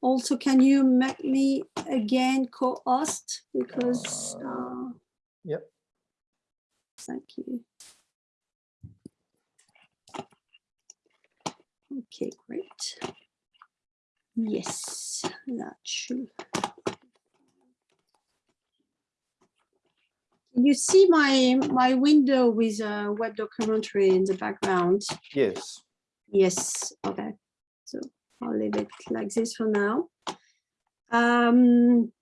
Also, can you make me again co-host because, uh, Yep. thank you. Okay, great. Yes, that should. You see my, my window with a web documentary in the background? Yes. Yes, okay. So I'll leave it like this for now. Um,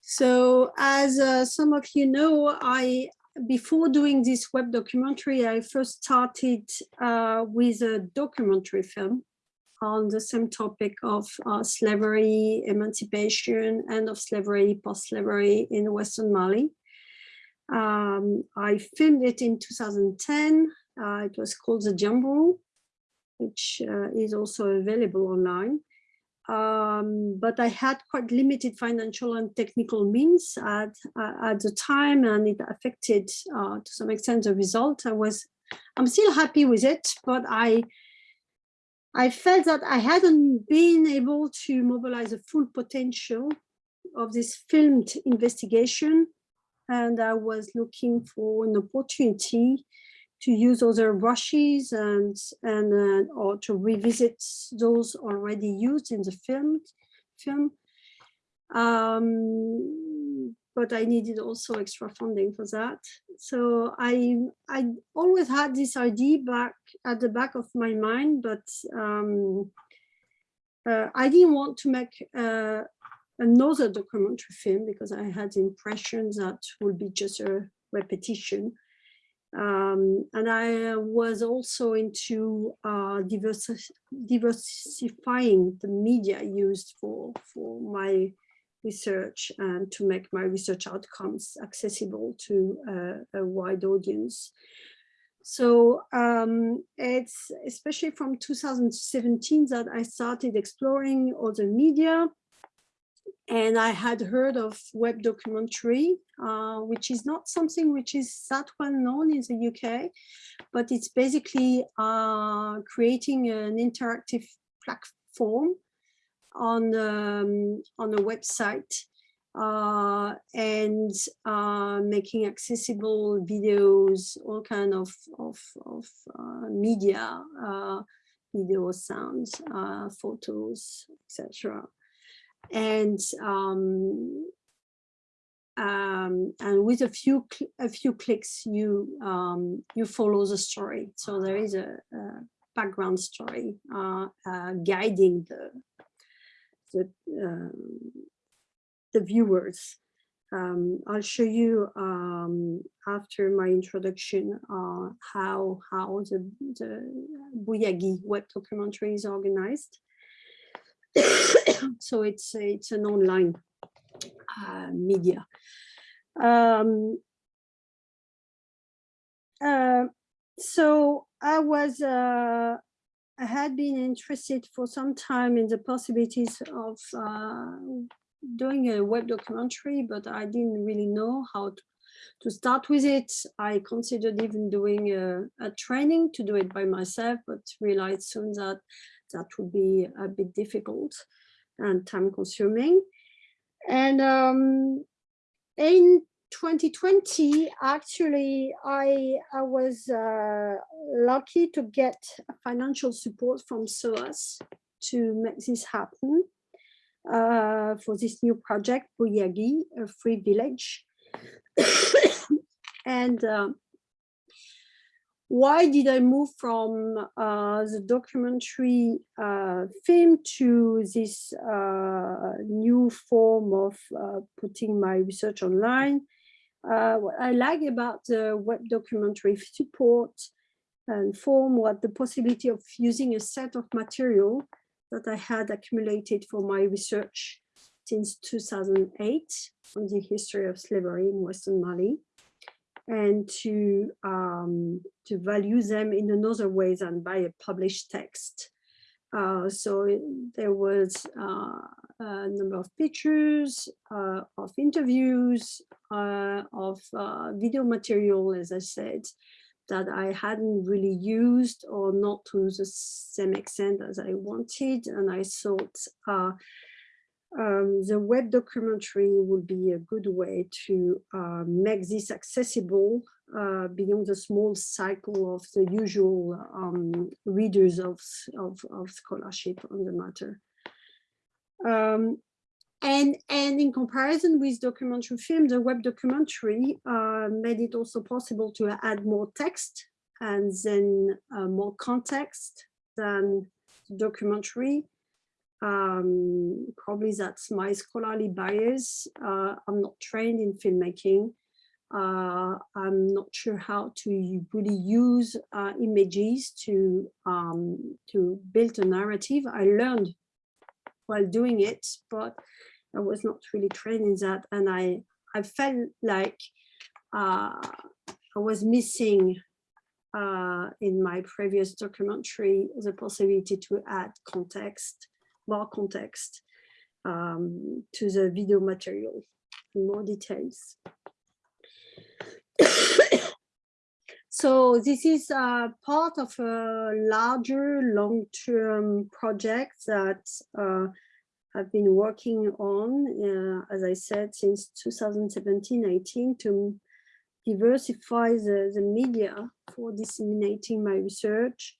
so as uh, some of you know, I before doing this web documentary, I first started uh, with a documentary film on the same topic of uh, slavery, emancipation, end of slavery, post-slavery in Western Mali. Um, I filmed it in 2010. Uh, it was called The Jumbo, which uh, is also available online. Um, but I had quite limited financial and technical means at, uh, at the time, and it affected uh, to some extent the result. I was, I'm still happy with it, but I, I felt that I hadn't been able to mobilize the full potential of this filmed investigation, and I was looking for an opportunity to use other brushes and and uh, or to revisit those already used in the film film. Um, but I needed also extra funding for that. So I I always had this idea back at the back of my mind but um, uh, I didn't want to make uh, another documentary film because I had the impression that would be just a repetition um, and I was also into uh, diversi diversifying the media used for, for my research and to make my research outcomes accessible to uh, a wide audience. So um, it's especially from 2017 that I started exploring other media and I had heard of web documentary, uh, which is not something which is that well known in the UK, but it's basically uh, creating an interactive platform on um, on a website uh, and uh, making accessible videos, all kind of of, of uh, media, uh, video, sounds, photos, etc and um, um, and with a few a few clicks you um, you follow the story. So there is a, a background story uh, uh, guiding the the, um, the viewers. Um, I'll show you um, after my introduction uh, how how the, the Bouyagui web documentary is organized so it's it's an online uh, media. Um, uh, so I was uh, I had been interested for some time in the possibilities of uh, doing a web documentary, but I didn't really know how to, to start with it. I considered even doing a, a training to do it by myself, but realized soon that that would be a bit difficult and time consuming. And um, in 2020, actually, I, I was uh, lucky to get financial support from SOAS to make this happen uh, for this new project, Bouyagui, a free village. and uh, why did I move from uh, the documentary uh, film to this uh, new form of uh, putting my research online? Uh, what I like about the web documentary support and form was the possibility of using a set of material that I had accumulated for my research since 2008 on the history of slavery in Western Mali and to um, to value them in another way than by a published text. Uh, so there was uh, a number of pictures, uh, of interviews, uh, of uh, video material, as I said, that I hadn't really used or not to the same extent as I wanted. And I thought uh, um, the web documentary would be a good way to uh, make this accessible uh, beyond the small cycle of the usual um, readers of, of, of, scholarship on the matter. Um, and, and in comparison with documentary film, the web documentary uh, made it also possible to add more text and then uh, more context than the documentary. Um, probably that's my scholarly bias. Uh, I'm not trained in filmmaking. Uh, I'm not sure how to really use uh, images to um, to build a narrative. I learned while doing it, but I was not really trained in that. And I, I felt like uh, I was missing uh, in my previous documentary the possibility to add context, more context um, to the video material, in more details. So this is uh, part of a larger long-term project that uh, I've been working on, uh, as I said, since 2017-18 to diversify the, the media for disseminating my research.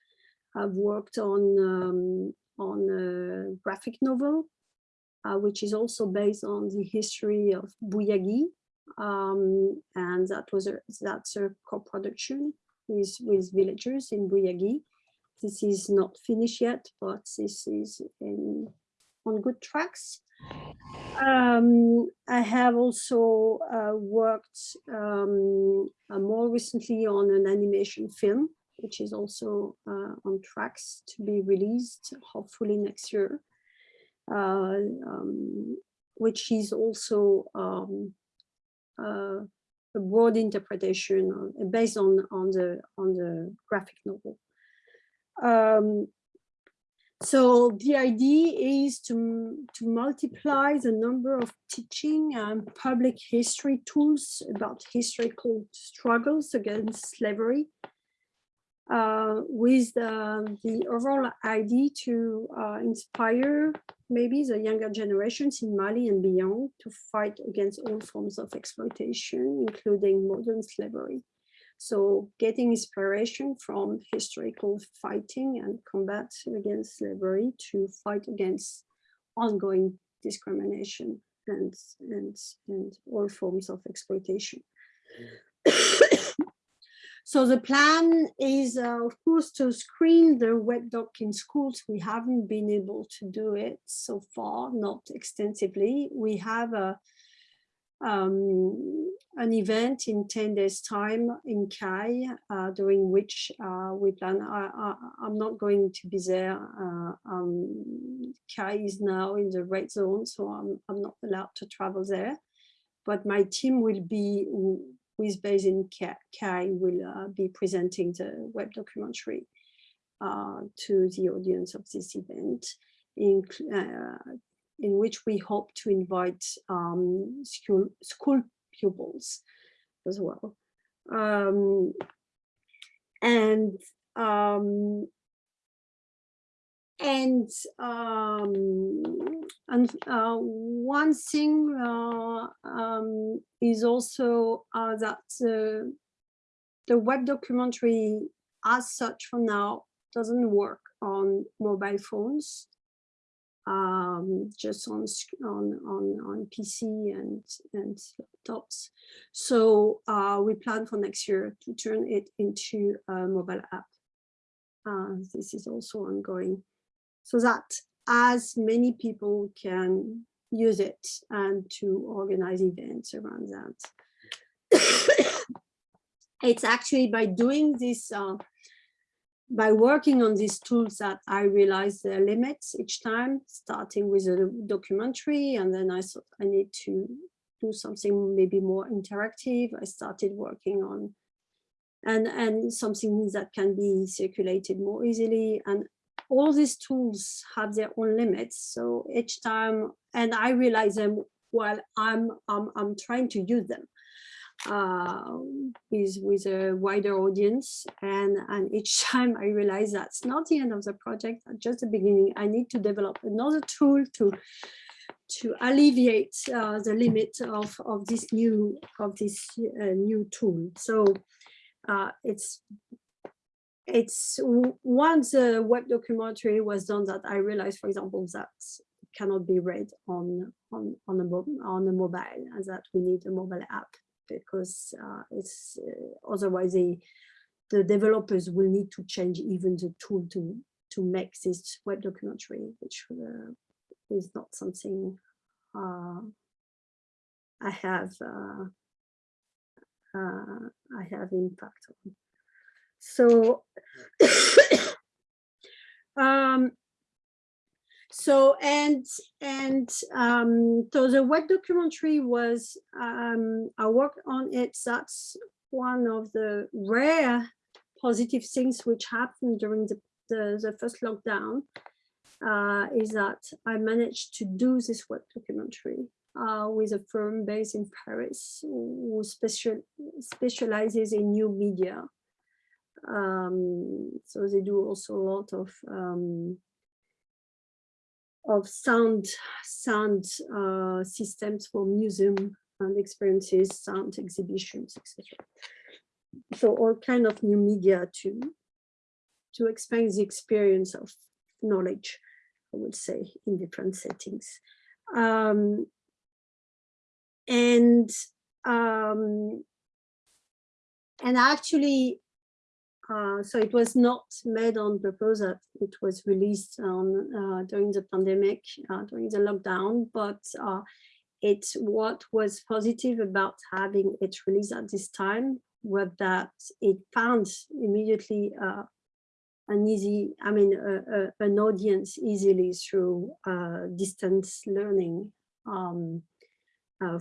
I've worked on, um, on a graphic novel, uh, which is also based on the history of Bouyagui, um, and that was a, that's a co-production with, with villagers in Bouyagui. This is not finished yet, but this is in, on good tracks. Um, I have also uh, worked um, uh, more recently on an animation film, which is also uh, on tracks to be released, hopefully next year, uh, um, which is also um, uh, a broad interpretation on, based on on the on the graphic novel. Um, so the idea is to, to multiply the number of teaching and public history tools about historical struggles against slavery uh, with the, the overall idea to uh, inspire maybe the younger generations in Mali and beyond to fight against all forms of exploitation, including modern slavery. So getting inspiration from historical fighting and combat against slavery to fight against ongoing discrimination and, and, and all forms of exploitation. So the plan is, uh, of course, to screen the web doc in schools. We haven't been able to do it so far, not extensively. We have a, um, an event in 10 days time in Kayes, uh, during which uh, we plan, I, am not going to be there. Uh, um, Kayes is now in the red zone, so I'm, I'm not allowed to travel there. But my team will be who is based in Kayes will uh, be presenting the web documentary uh, to the audience of this event, in, uh, in which we hope to invite um, school, school pupils as well. Um, and um, and um, and uh, one thing uh, um, is also uh, that the web documentary as such for now doesn't work on mobile phones, um, just on, on, on, on PC and, and laptops. So uh, we plan for next year to turn it into a mobile app. Uh, this is also ongoing so that as many people can use it and to organize events around that. it's actually by doing this, uh, by working on these tools that I realized the limits each time, starting with a documentary, and then I thought I need to do something maybe more interactive. I started working on and and something that can be circulated more easily and all these tools have their own limits. So each time, and I realize them while I'm, I'm, I'm trying to use them. uh, with, with a wider audience. And, and each time I realize that's not the end of the project, just the beginning. I need to develop another tool to to alleviate uh, the limit of, of this new of this uh, new tool. So uh, it's it's once the web documentary was done that I realized, for example, that cannot be read on on on a on a mobile, and that we need a mobile app because uh, it's uh, otherwise the the developers will need to change even the tool to to make this web documentary, which uh, is not something uh, I have uh, uh, I have impact on. So, um, so and and um, so the web documentary was um, I worked on it. That's one of the rare positive things which happened during the the, the first lockdown uh, is that I managed to do this web documentary uh, with a firm based in Paris who special, specializes in new media. Um, so they do also a lot of um, of sound sound uh, systems for museum and experiences, sound exhibitions, etc. So all kind of new media to to expand the experience of knowledge, I would say, in different settings. Um, and um, and actually uh, so it was not made on purpose that it was released on uh, during the pandemic, uh, during the lockdown, but uh, it's what was positive about having it released at this time was that it found immediately uh, an easy, I mean, an audience easily through distance learning um,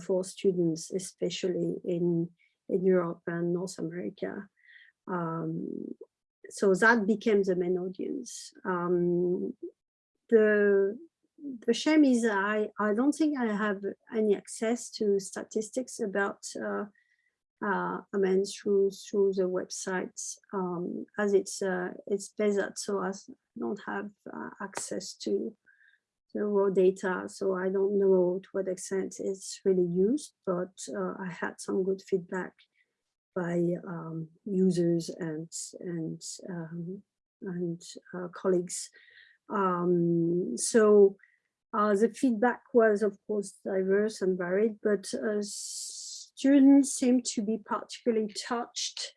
for students, especially in, in Europe and North America. Um, so that became the main audience. Um, the the shame is I, I don't think I have any access to statistics about uh, uh, I mean through through the website um, as it's uh, it's based so I don't have uh, access to the raw data so I don't know to what extent it's really used but uh, I had some good feedback by um, users and and um, and uh, colleagues. Um, so uh, the feedback was, of course, diverse and varied, but uh, students seem to be particularly touched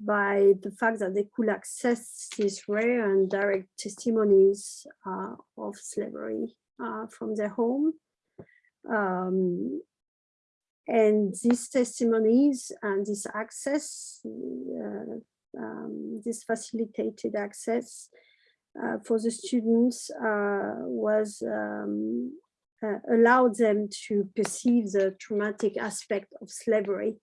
by the fact that they could access these rare and direct testimonies uh, of slavery uh, from their home. Um, and these testimonies and this access, uh, um, this facilitated access uh, for the students uh, was um, uh, allowed them to perceive the traumatic aspect of slavery,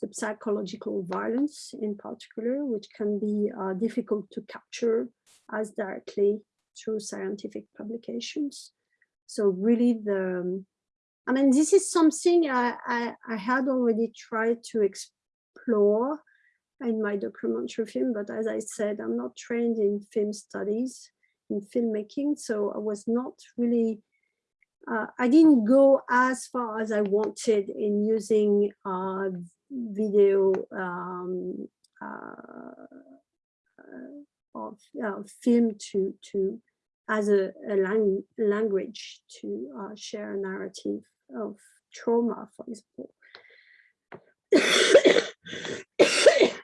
the psychological violence in particular, which can be uh, difficult to capture as directly through scientific publications. So really the, um, I mean, this is something I, I, I, had already tried to explore in my documentary film, but as I said, I'm not trained in film studies, in filmmaking, so I was not really, uh, I didn't go as far as I wanted in using uh, video um, uh, of film to, to as a, a lang language to uh, share a narrative of trauma, for example.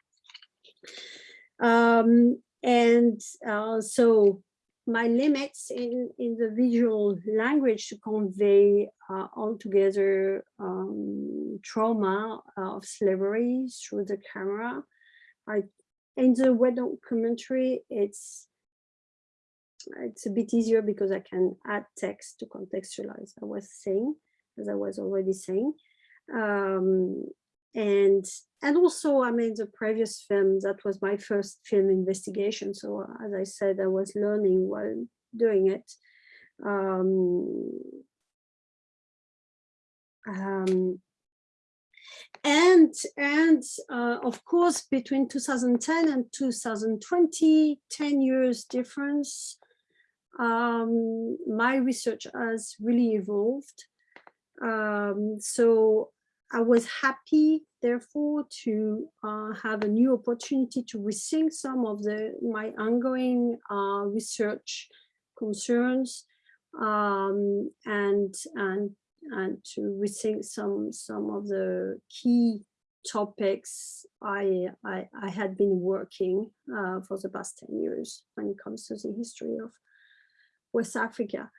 um, and uh, so my limits in, in the visual language to convey uh, altogether um, trauma of slavery through the camera. I, in the web documentary, it's it's a bit easier because I can add text to contextualize. I was saying as I was already saying. Um, and and also, I mean, the previous film, that was my first film investigation. So as I said, I was learning while doing it. Um, um, And, and uh, of course, between 2010 and 2020, 10 years difference, um, my research has really evolved. Um, so I was happy, therefore, to uh, have a new opportunity to rethink some of the my ongoing uh, research concerns um, and and and to rethink some some of the key topics I I, I had been working uh, for the past 10 years when it comes to the history of West Africa,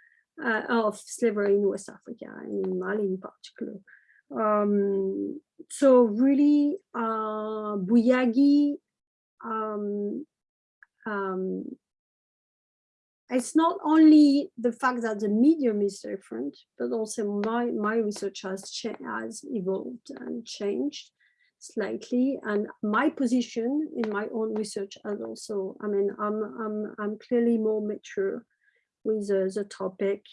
uh, of slavery in West Africa and in Mali in particular. Um, so really, uh, Bouyagui um, um, it's not only the fact that the medium is different, but also my, my research has, has evolved and changed slightly. And my position in my own research has also, I mean, I'm, I'm, I'm clearly more mature with the, the topic.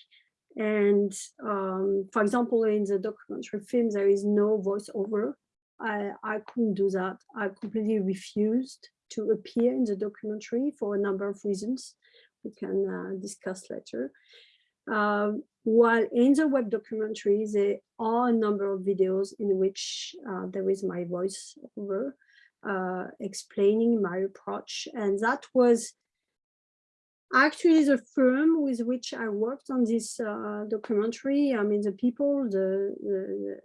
And um, for example, in the documentary film, there is no voiceover. I, I couldn't do that. I completely refused to appear in the documentary for a number of reasons we can uh, discuss later. Um, while in the web documentary, there are a number of videos in which uh, there is my voice over uh, explaining my approach. And that was actually the firm with which I worked on this uh, documentary. I mean, the people, the, the,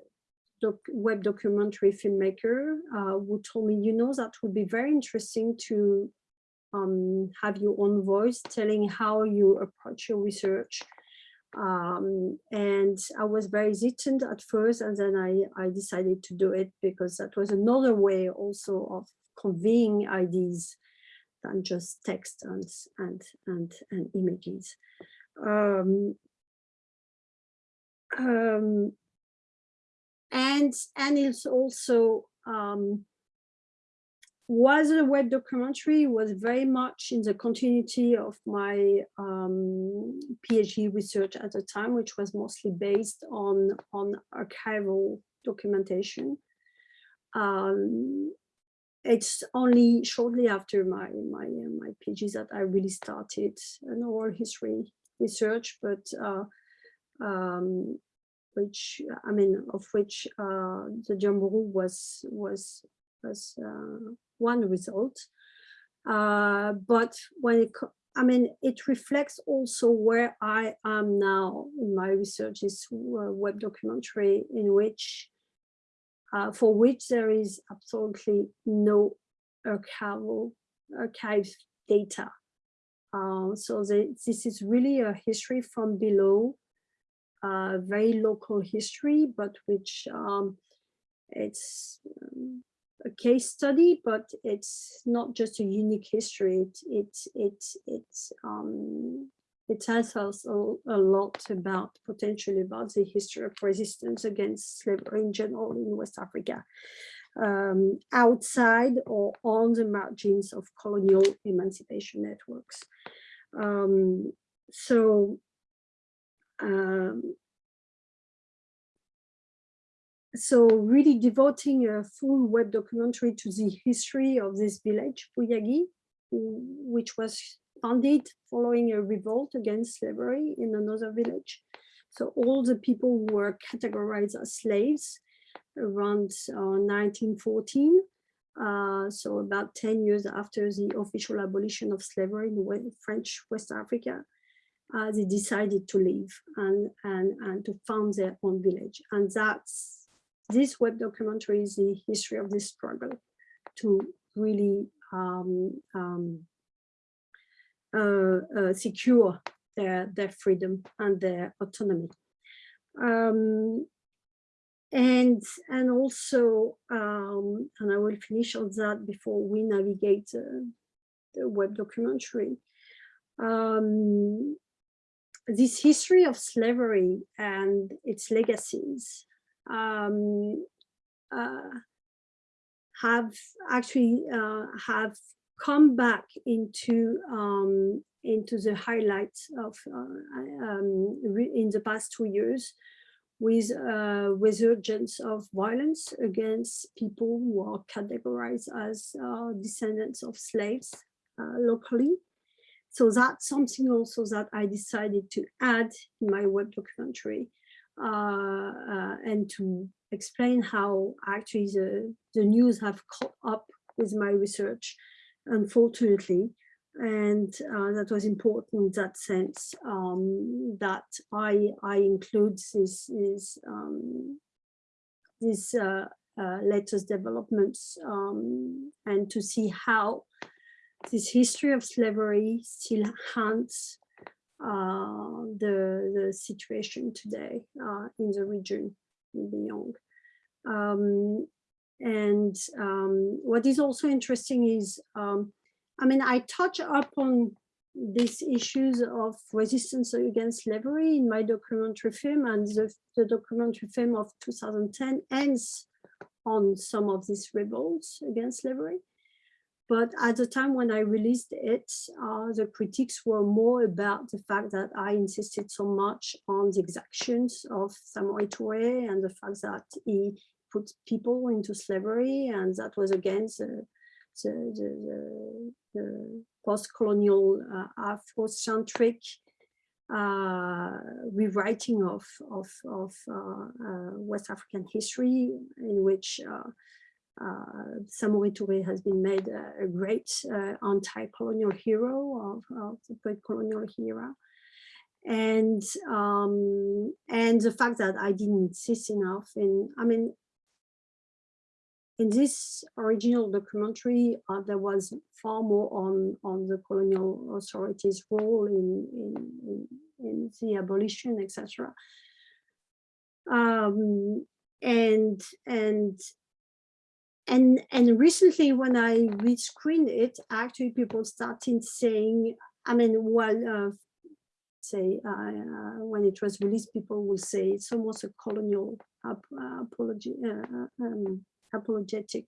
doc web documentary filmmaker uh, who told me, you know, that would be very interesting to um, have your own voice telling how you approach your research. Um, and I was very hesitant at first, and then I, I decided to do it because that was another way also of conveying ideas than just text and, and, and, and images. Um, um, and, and it's also um, was a web documentary was very much in the continuity of my um, PhD research at the time, which was mostly based on, on archival documentation. Um, it's only shortly after my, my, my PhD that I really started an oral history research, but uh, um, which, I mean, of which uh, the Diambourou was, was, was uh, one result. Uh, but when it, I mean, it reflects also where I am now in my research is web documentary in which, uh, for which there is absolutely no archival, archive data. Uh, so the, this is really a history from below, uh, very local history, but which um, it's um, a case study, but it's not just a unique history. It it it it um it tells us a, a lot about potentially about the history of resistance against slavery in general in West Africa, um, outside or on the margins of colonial emancipation networks. Um, so um, so really devoting a full web documentary to the history of this village, Bouyagui, which was founded following a revolt against slavery in another village. So all the people who were categorized as slaves around uh, 1914, uh, so about 10 years after the official abolition of slavery in French West Africa, uh, they decided to leave and, and, and to found their own village. And that's this web documentary is the history of this struggle to really um, um, secure their, their freedom and their autonomy. Um, and and also, um, and I will finish on that before we navigate uh, the web documentary. Um, this history of slavery and its legacies um, uh, have actually uh, have come back into um, into the highlights of uh, um, in the past two years with a resurgence of violence against people who are categorized as uh, descendants of slaves uh, locally. So that's something also that I decided to add in my web documentary uh, uh, and to explain how actually the, the news have caught up with my research, unfortunately. And uh, that was important that sense um, that I, I include this, this, um, uh, uh, latest developments um, and to see how this history of slavery still haunts uh, the, the situation today uh, in the region and beyond. Um, and um, what is also interesting is, um, I mean, I touch upon these issues of resistance against slavery in my documentary film and the, the documentary film of 2010 ends on some of these rebels against slavery. But at the time when I released it, uh, the critiques were more about the fact that I insisted so much on the exactions of Samori Touré and the fact that he put people into slavery and that was against the, the, the, the post-colonial uh, Afrocentric uh, rewriting of, of, of uh, uh West African history in which uh, uh, Touré has been made a, a great uh, anti-colonial hero of, of the post-colonial era. And um, and the fact that I didn't insist enough in, I mean, in this original documentary, uh, there was far more on, on the colonial authorities' role in, in, in, the abolition, etc. Um, and and and and recently when i rescreened it actually people started saying i mean well uh, say uh, uh, when it was released people will say it's almost a colonial ap apology uh, uh, um, apologetic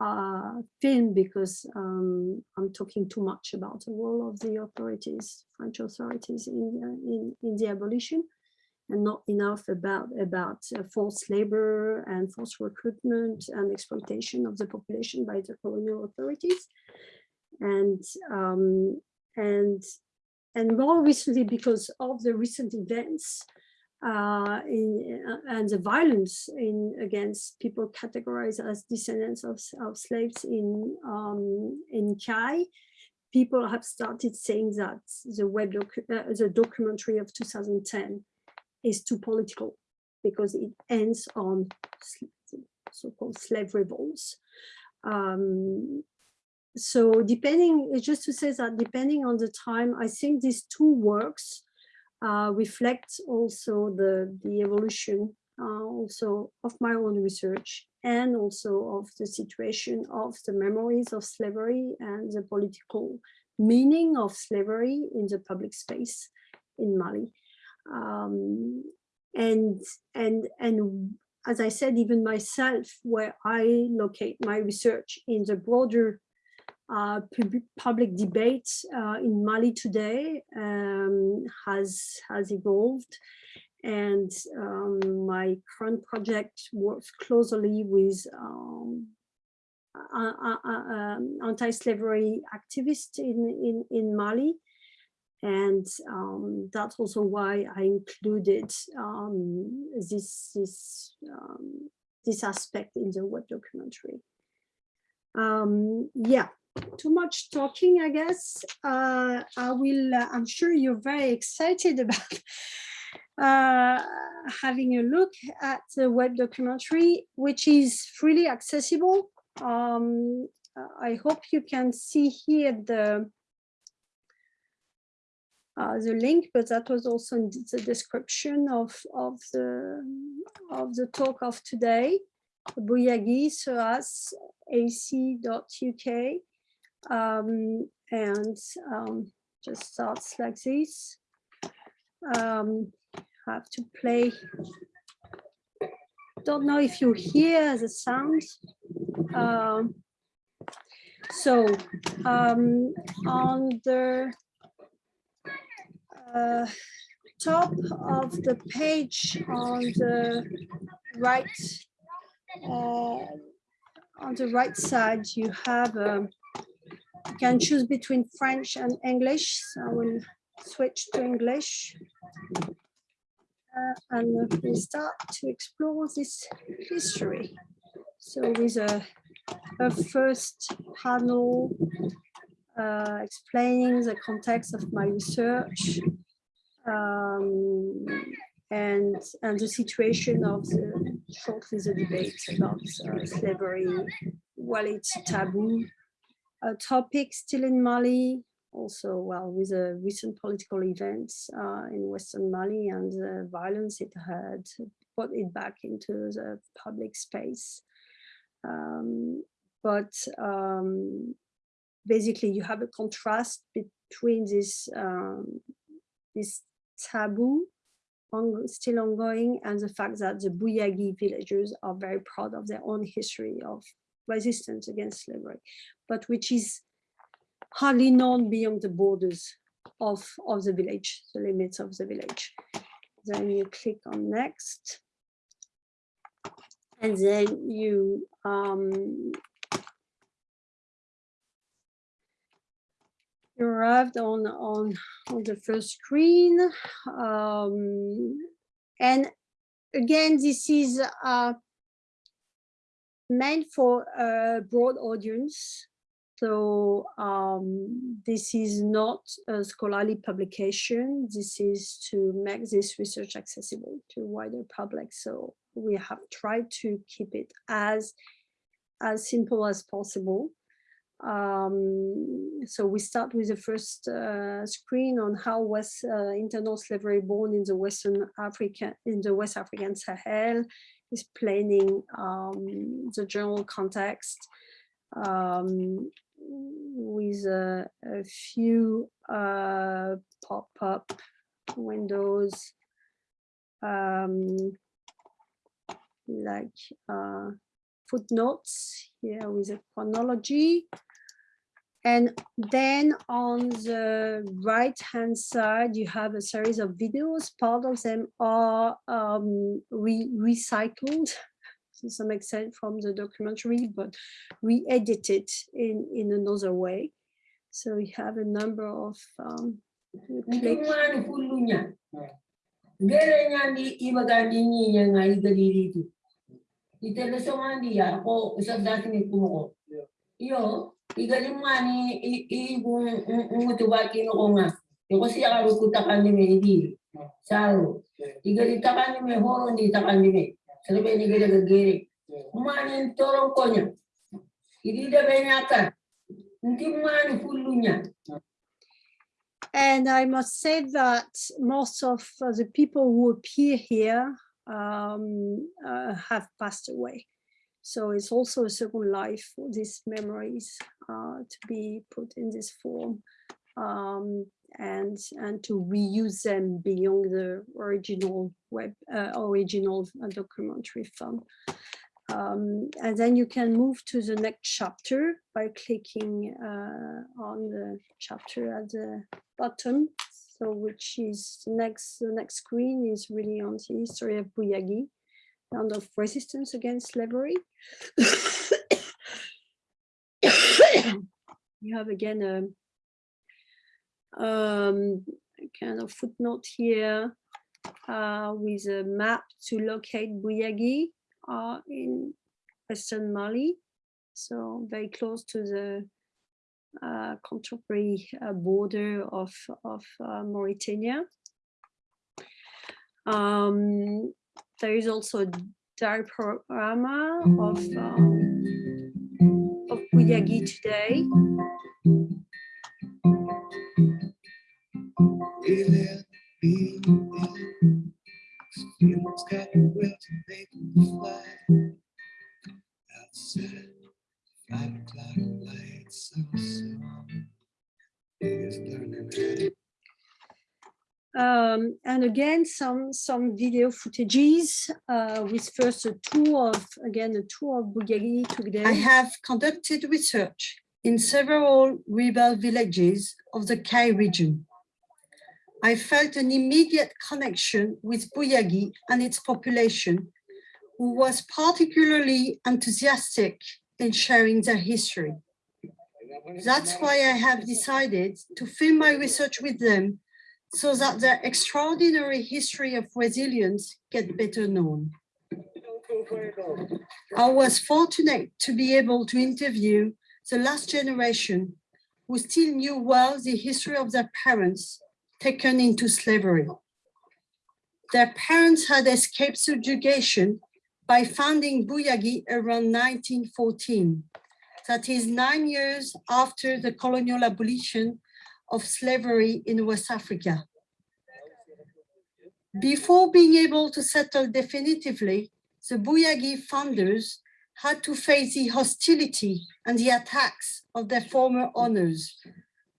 uh, film because um, i'm talking too much about the role of the authorities french authorities in in, in the abolition and not enough about about uh, forced labor and forced recruitment and exploitation of the population by the colonial authorities. And um, and and more recently because of the recent events uh, in, uh, and the violence in against people categorized as descendants of, of slaves in um, in Kayes, people have started saying that the web uh, the documentary of 2010 is too political because it ends on so-called slave revolts. Um, so depending, just to say that depending on the time, I think these two works uh, reflect also the, the evolution uh, also of my own research and also of the situation of the memories of slavery and the political meaning of slavery in the public space in Mali. Um, and and and as I said, even myself, where I locate my research in the broader uh, public debate uh, in Mali today um, has has evolved, and um, my current project works closely with um, um anti-slavery activists in, in in Mali. And um, that's also why I included um, this this this aspect in the web documentary. Um, yeah, too much talking, I guess. Uh, I will. Uh, I'm sure you're very excited about uh, having a look at the web documentary, which is freely accessible. Um, I hope you can see here the uh, the link, but that was also in the description of, of, the, of the talk of today, Bouyagui Soas ac.uk. Um, and um, just starts like this. Um, have to play. Don't know if you hear the sound. Um, so um, on the uh, top of the page on the right uh, on the right side, you have um, you can choose between French and English. So I will switch to English. Uh, and we start to explore this history. So with a, a first panel uh, explaining the context of my research um, and and the situation of the shortly the debate about uh, slavery, while it's taboo a topic still in Mali, also well with the recent political events uh, in Western Mali and the violence it had put it back into the public space. Um, but um, basically you have a contrast between this um, this taboo on, still ongoing and the fact that the Bouyagui villagers are very proud of their own history of resistance against slavery, but which is hardly known beyond the borders of, of the village, the limits of the village. Then you click on next. And then you um, you arrived on on on the first screen um, and again this is uh, meant for a broad audience so um, this is not a scholarly publication. This is to make this research accessible to wider public. So we have tried to keep it as as simple as possible. Um, so we start with the first uh, screen on how was uh, internal slavery born in the Western Africa, in the West African Sahel, explaining um, the general context. Um, with a, a few uh, pop-up windows um, like uh, footnotes. Here with a chronology. And then on the right hand side, you have a series of videos. Part of them are um, re recycled to some extent from the documentary, but re-edited in, in another way. So we have a number of um, selebe konya idi benyaka mani fulunya And I must say that most of the people who appear here um, uh, have passed away. So it's also a second life for these memories uh, to be put in this form. Um, and and to reuse them beyond the original web uh, original documentary film. Um, and then you can move to the next chapter by clicking uh, on the chapter at the bottom. So which is next the next screen is really on the history of Bouyagui and of resistance against slavery. you have again a, um, kind of footnote here uh, with a map to locate Bouyagui uh, in Western Mali. So very close to the uh, contemporary uh, border of, of uh, Mauritania. Um, there is also a diaporama of um, of Bouyagui today. Um, and again, some some video footages uh, with first a tour of again a tour of Bouyagui today. I have conducted research in several rebel villages of the Kayes region. I felt an immediate connection with Bouyagui and its population, who was particularly enthusiastic in sharing their history. That's why I have decided to film my research with them so that their extraordinary history of resilience get better known. I was fortunate to be able to interview the last generation who still knew well the history of their parents taken into slavery. Their parents had escaped subjugation by founding Bouyagui around 1914. That is nine years after the colonial abolition of slavery in West Africa. Before being able to settle definitively, the Bouyagui founders had to face the hostility and the attacks of their former owners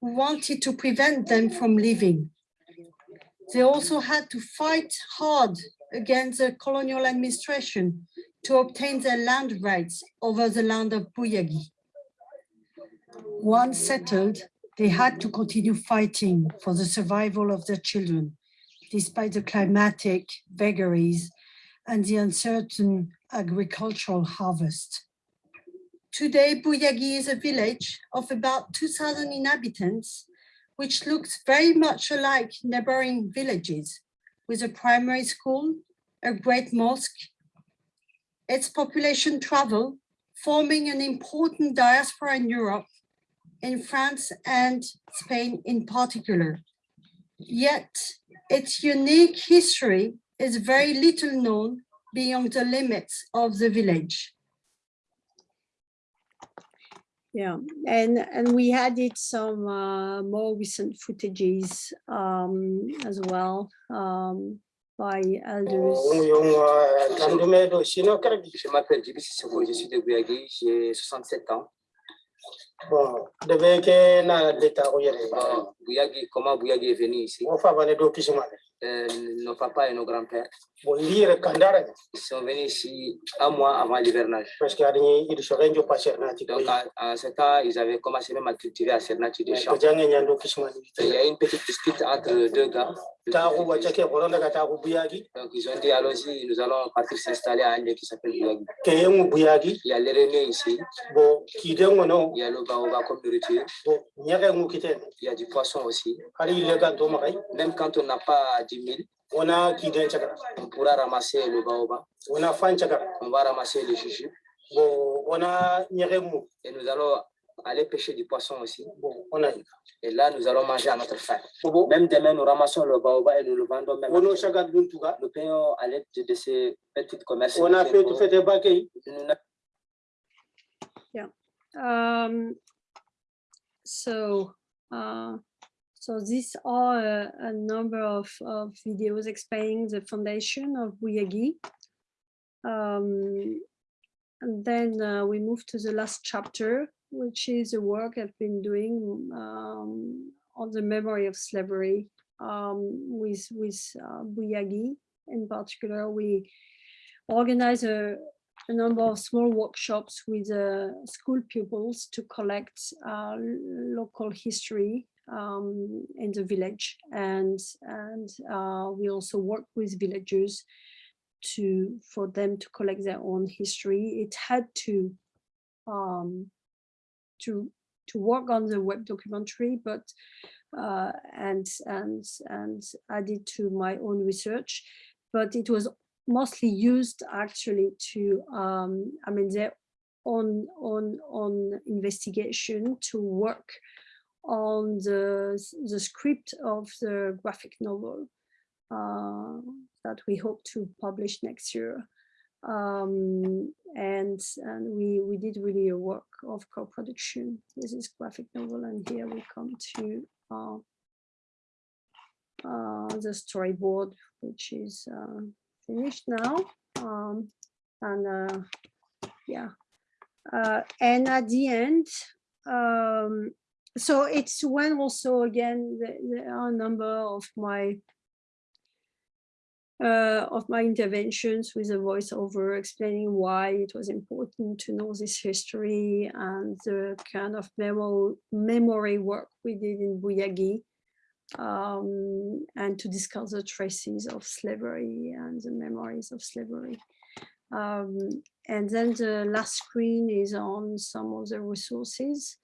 wanted to prevent them from leaving. They also had to fight hard against the colonial administration to obtain their land rights over the land of Bouyagui. Once settled, they had to continue fighting for the survival of their children, despite the climatic vagaries and the uncertain agricultural harvest. Today, Bouyagui is a village of about 2,000 inhabitants, which looks very much alike neighboring villages, with a primary school, a great mosque. Its population travel, forming an important diaspora in Europe, in France and Spain in particular. Yet its unique history is very little known beyond the limits of the village. Yeah, and and we added some uh, more recent footages um, as well um, by elders. Je m'appelle Djibi Sissoko, je suis de Bouyagui, j'ai 67 ans. Bon, de bɛ na leta o yɛrɛ ye. Bon, Bouyagui, comment Bouyagui est venu ici O fa bane do kisi ma dɛ. Euh, bolire kandara sont venus ici un mois avant l'hivernage. Parce pas Cernati. Donc à, ce temps, ils avaient commencé même à cultiver à Cernati des champs. Il y a une petite dispute entre deux gars. Donc ils ont dit allons-y, nous allons partir s'installer à un lieu qui s'appelle Bouyagi. Il y a les réunions ici. Il y a le baoba comme nourriture. Il y a du poisson aussi. Même quand on n'a pas 10 000, Ona ki den chakara. on pourra ramasser le baoba, Ona fan chakara. on va ramasser le jujube Bon, ona nyage mu. et nous allons aller pêcher du poisson aussi. Bon, ona yi. Et là, nous allons manger à notre faim. Bon, Même demain, nous ramassons le baoba et nous le vendons même. dun tuga. Nous payons à l'aide de ces petits commerces. Tu avons- fete ba kei. nous n'a- Um, so, uh, so these are a, a number of, of videos explaining the foundation of Bouyagui. Um, and then uh, we move to the last chapter, which is the work I've been doing um, on the memory of slavery um, with with uh, Bouyagui. In particular, we organize a, a number of small workshops with uh, school pupils to collect uh, local history um, in the village, and and uh, we also work with villagers to for them to collect their own history. It had to um, to to work on the web documentary, but uh, and and and added to my own research, but it was mostly used actually to um, I mean their own on on investigation to work on the the script of the graphic novel uh, that we hope to publish next year. Um, and and we we did really a work of co-production This is graphic novel, and here we come to uh, uh, the storyboard, which is uh, finished now. Um, and uh, yeah, uh, and at the end, um, so it's when also again there are a number of my uh, of my interventions with a voiceover explaining why it was important to know this history and the kind of memo memory work we did in Bouyagui um, and to discuss the traces of slavery and the memories of slavery. Um, and then the last screen is on some of the resources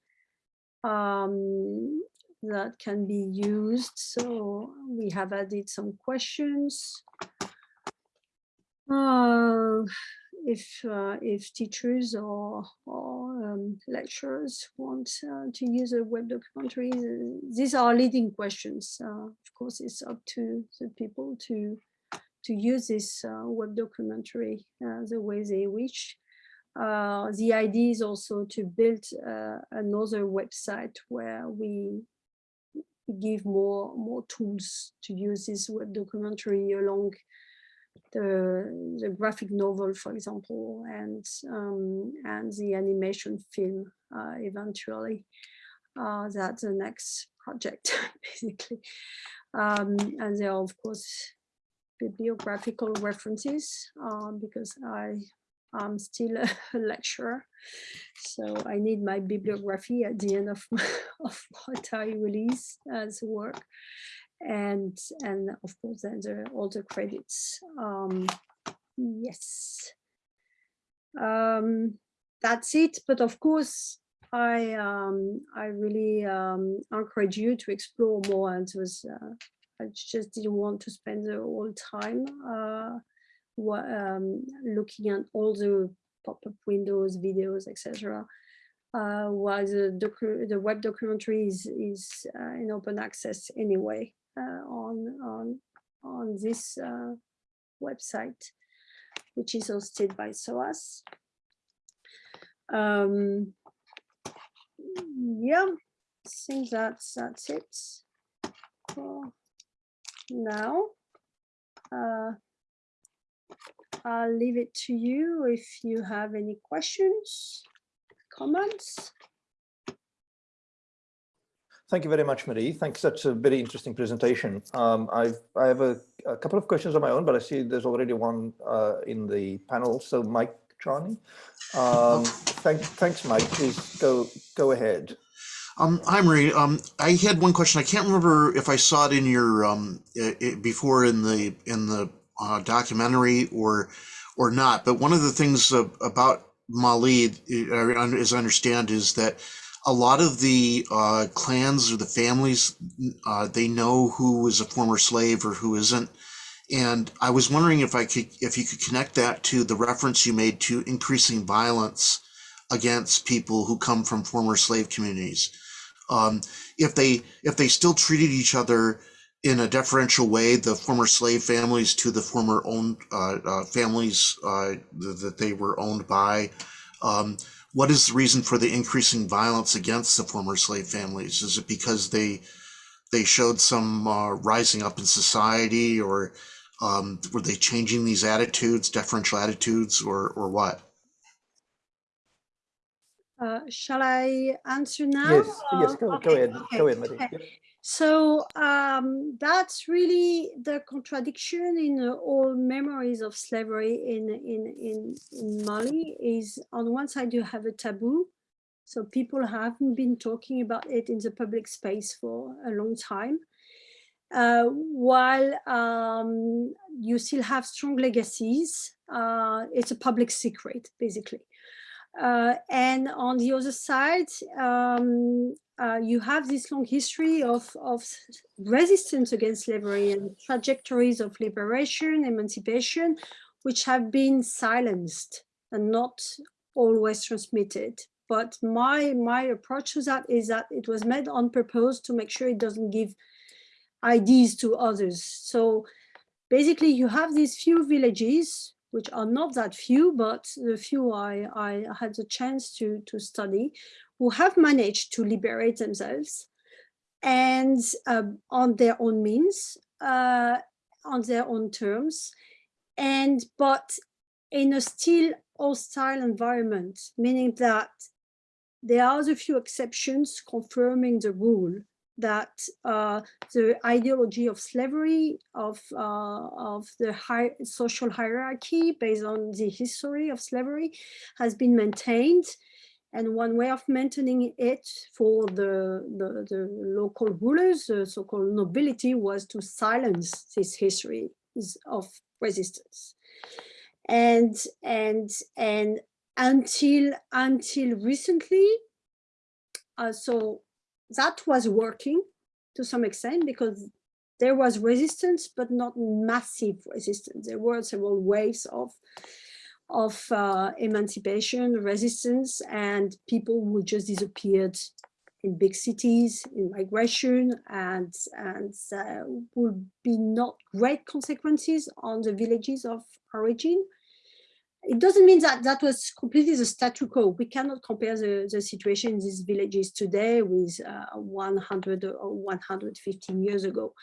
um, that can be used. So we have added some questions. Uh, if uh, if teachers or or um, lecturers want uh, to use a web documentary, these are leading questions. Uh, of course, it's up to the people to to use this uh, web documentary uh, the way they wish. The idea is also to build another website where we give more more tools to use this web documentary along the, the graphic novel, for example, and um, and the animation film uh, eventually. Uh, that's the next project, basically. Um, and there are, of course, bibliographical references uh, because I am still a, lecturer. So I need my bibliography at the end of, of what I release as work and and of course then the all the credits um yes um that's it but of course i um i really um encourage you to explore more and was uh, i just didn't want to spend the whole time uh um looking at all the pop-up windows videos etc uh, while the, the web documentary is, is uh, in open access anyway. Uh, on on on this uh, website, which is hosted by SOAS. Um, yeah, I think that's that's it for now. I'll leave it to you if you have any questions, comments. Thank you very much, Marie. Thanks. That's a very interesting presentation. Um, I've, I have a, a, couple of questions of my own, but I see there's already one uh, in the panel. So Mike Charney, um, thank, thanks, Mike. Please go go ahead. Um, hi, Marie. Um, I had one question. I can't remember if I saw it in your um, it, before in the in the uh, documentary or or not. But one of the things uh, about Mali, as I understand, is that a lot of the uh, clans or the families, uh, they know who is a former slave or who isn't. And I was wondering if I could, if you could connect that to the reference you made to increasing violence against people who come from former slave communities. Um, if they if they still treated each other in a deferential way, the former slave families to the former owned uh, uh families uh, that they were owned by, um, what is the reason for the increasing violence against the former slave families? Is it because they they showed some uh, rising up in society, or um, were they changing these attitudes, deferential attitudes, or or what? Uh, shall I answer now? Yes, yes, go, okay, go ahead, okay, go ahead, Marie. okay. So um, that's really the contradiction in uh, all memories of slavery in, in, in, in Mali is on one side you have a taboo. So people haven't been talking about it in the public space for a long time. Uh, while um, you still have strong legacies, uh, it's a public secret, basically. Uh, and on the other side, um, uh, you have this long history of, of resistance against slavery and trajectories of liberation, emancipation, which have been silenced and not always transmitted. But my, my approach to that is that it was made on purpose to make sure it doesn't give ideas to others. So basically you have these few villages which are not that few, but the few I, I had the chance to, to study, who have managed to liberate themselves and uh, on their own means, uh, on their own terms, and but in a still hostile environment, meaning that there are the few exceptions confirming the rule that uh, the ideology of slavery, of, uh, of the high social hierarchy based on the history of slavery has been maintained And one way of maintaining it for the, the, the local rulers, the so-called nobility, was to silence this history of resistance. And, and, and until, until recently, uh, so that was working to some extent because there was resistance, but not massive resistance. There were several waves of of uh, emancipation, resistance, and people who just disappeared in big cities, in migration, and, and uh, would be not great consequences on the villages of origin it doesn't mean that that was completely the statu quo. We cannot compare the, the situation in these villages today with uh, 100 or 150 years ago,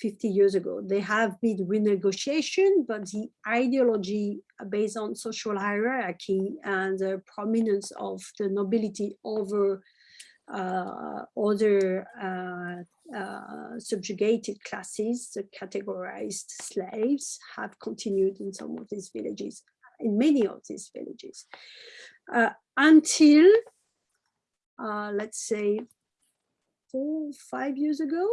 50 years ago. They have been renegotiation, but the ideology based on social hierarchy and the prominence of the nobility over uh, other uh, uh, subjugated classes, the categorized slaves, have continued in some of these villages in many of these villages. Uh, until uh, let's say four five years ago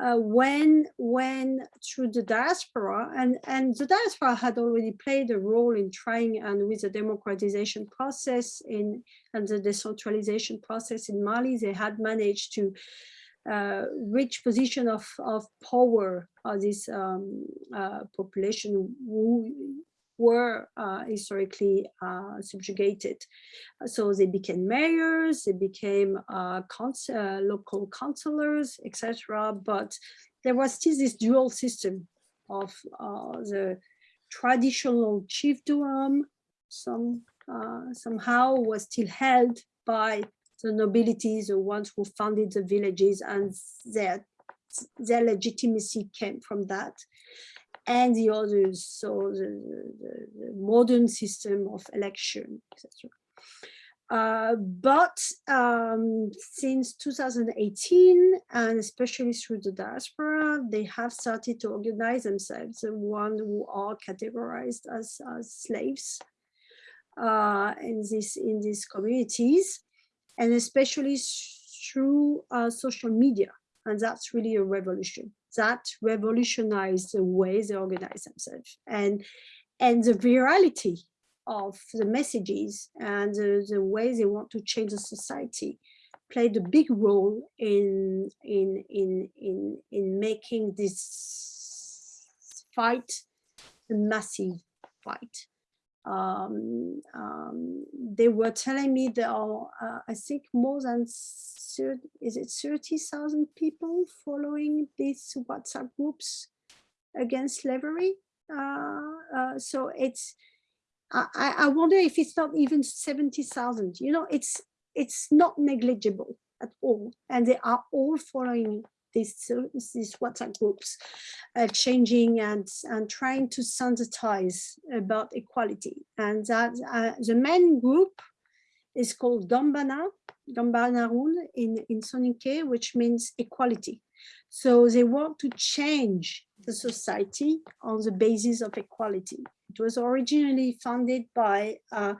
uh, when when through the diaspora and and the diaspora had already played a role in trying and with the democratization process in and the decentralization process in Mali they had managed to uh, reach position of, of power of this um, uh, population who were uh, historically uh, subjugated. So they became mayors, they became uh, uh local councillors, etc. But there was still this dual system of uh, the traditional chiefdom, some somehow was still held by the nobility, the ones who founded the villages, and their their legitimacy came from that and the others, so the, the, the modern system of election, etc. Uh, but um, since 2018, and especially through the diaspora, they have started to organize themselves, the ones who are categorized as, as slaves uh, in, this, in these communities, and especially through uh, social media. And that's really a revolution that revolutionized the way they organize themselves. And and the virality of the messages and the, the way they want to change the society played a big role in in in in in making this fight a massive fight um, um, they were telling me there are uh, i think more than 30, is it 30,000 people following these WhatsApp groups against slavery? Uh, uh, so it's, I, I wonder if it's not even 70,000, you know, it's, it's not negligible at all. And they are all following these, these WhatsApp groups, uh, changing and, and trying to sensitize about equality. And that uh, the main group is called Gambana, Gambanarun in, in Soninke, which means equality. So they want to change the society on the basis of equality. It was originally founded by uh,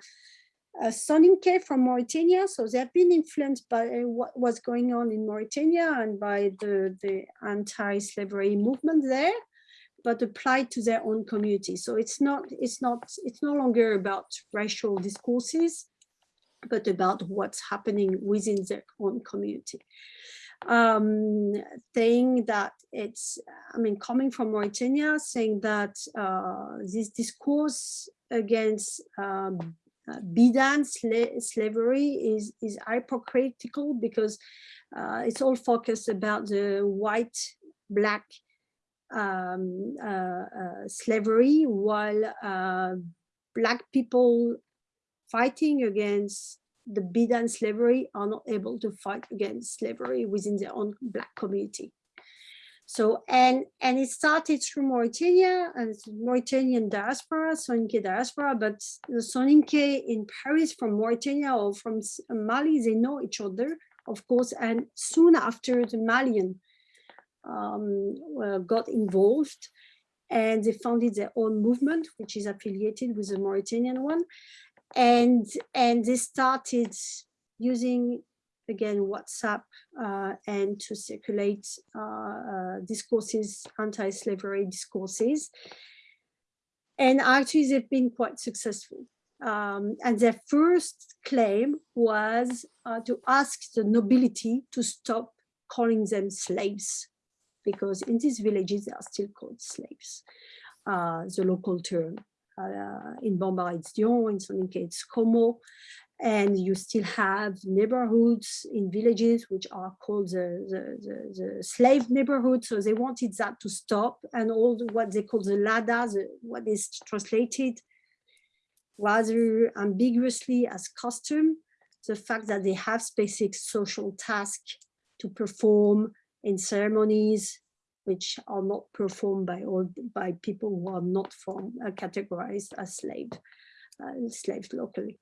uh, Soninke from Mauritania. So they have been influenced by what was going on in Mauritania and by the, the anti-slavery movement there, but applied to their own community. So it's not, it's not, it's no longer about racial discourses but about what's happening within their own community. Um, saying that it's, I mean, coming from Mauritania, saying that uh, this discourse against um, uh, bidan sla slavery is, is hypocritical because uh, it's all focused about the white, black um, uh, uh slavery, while uh, black people fighting against the Bidan slavery are not able to fight against slavery within their own black community. So, and, and it started through Mauritania and Mauritanian diaspora, Soninke diaspora, but the Soninke in Paris from Mauritania or from Mali, they know each other, of course, and soon after the Malian um, uh, got involved and they founded their own movement, which is affiliated with the Mauritanian one and and they started using again WhatsApp uh, and to circulate uh, uh, discourses, anti-slavery discourses. And actually, they've been quite successful. Um, and their first claim was uh, to ask the nobility to stop calling them slaves, because in these villages they are still called slaves. Uh, the local term uh, in Bambara it's Dion, in Soninke it's Como, and you still have neighborhoods in villages which are called the, the, the, the slave neighborhood. So they wanted that to stop and all the, what they call the LADA, the, what is translated rather ambiguously as custom, the fact that they have specific social tasks to perform in ceremonies which are not performed by all by people who are not from uh, categorized as slave uh, slaves locally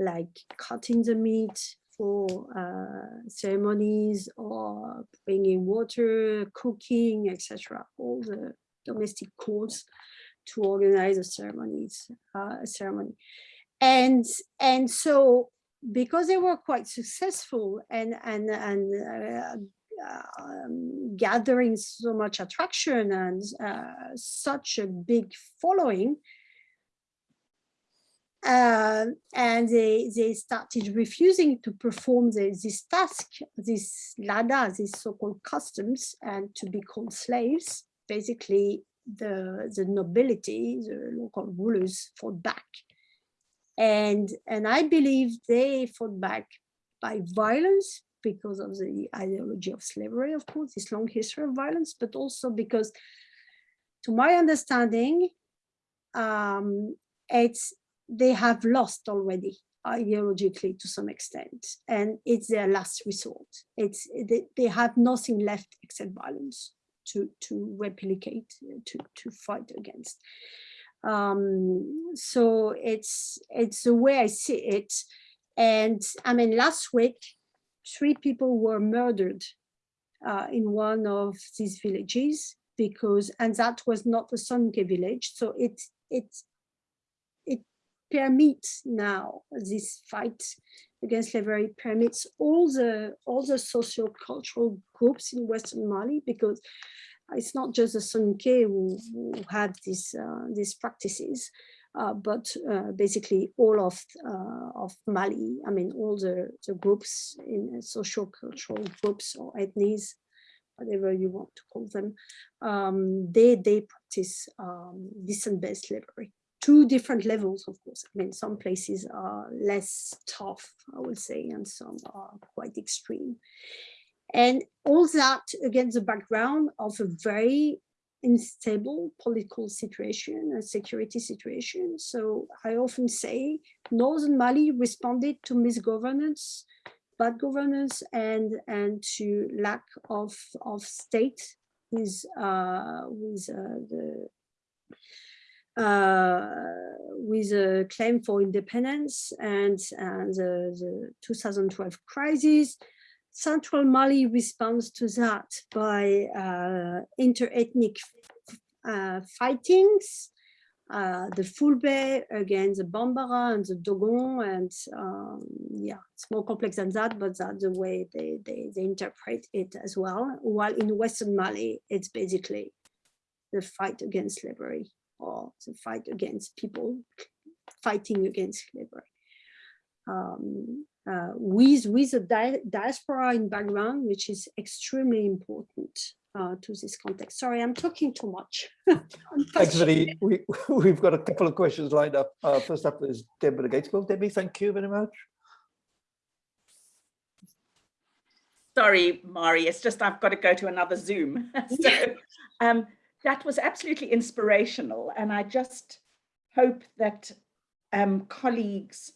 like cutting the meat for uh, ceremonies or bringing water, cooking, etc. All the domestic codes to organize a ceremonies, uh, a ceremony. And, and so because they were quite successful and, and, and uh, um, gathering so much attraction and uh, such a big following, uh, and they, they started refusing to perform the, this task, this lada, these so-called customs, and to be called slaves. Basically, the, the nobility, the local rulers fought back. And, and I believe they fought back by violence because of the ideology of slavery, of course, this long history of violence, but also because, to my understanding, um, it's they have lost already ideologically to some extent and it's their last resort. It's they, they have nothing left except violence to to replicate to to fight against. Um so it's it's the way i see it. And i mean last week three people were murdered uh, in one of these villages because and that was not a Soninke village so it it permits now this fight against slavery permits all the all the social cultural groups in Western Mali because it's not just the Soninke who, who have these uh, these practices, uh, but uh, basically all of uh, of Mali. I mean, all the the groups in social cultural groups or ethnies, whatever you want to call them, um, they they practice um, descent-based slavery two different levels, of course. I mean, some places are less tough, I would say, and some are quite extreme. And all that against the background of a very unstable political situation and security situation. So I often say Northern Mali responded to misgovernance, bad governance, and, and to lack of, of state with, uh, with uh, the with a claim for independence and, and the, the 2012 crisis. Central Mali responds to that by uh, inter-ethnic uh, fightings, uh, the Fulbe against the Bambara and the Dogon, and um, yeah, it's more complex than that, but that's the way they, they, they interpret it as well. While in Western Mali, it's basically the fight against slavery or the fight against people fighting against slavery. Um, uh, with, with a di diaspora in background, which is extremely important uh, to this context. Sorry, I'm talking too much. Thanks, Vinny. We, we've got a couple of questions lined up. Uh, first up is Deborah Gaitskell. Debbie, thank you very much. Sorry, Marie, it's just I've got to go to another Zoom. so, um, that was absolutely inspirational. And I just hope that um, colleagues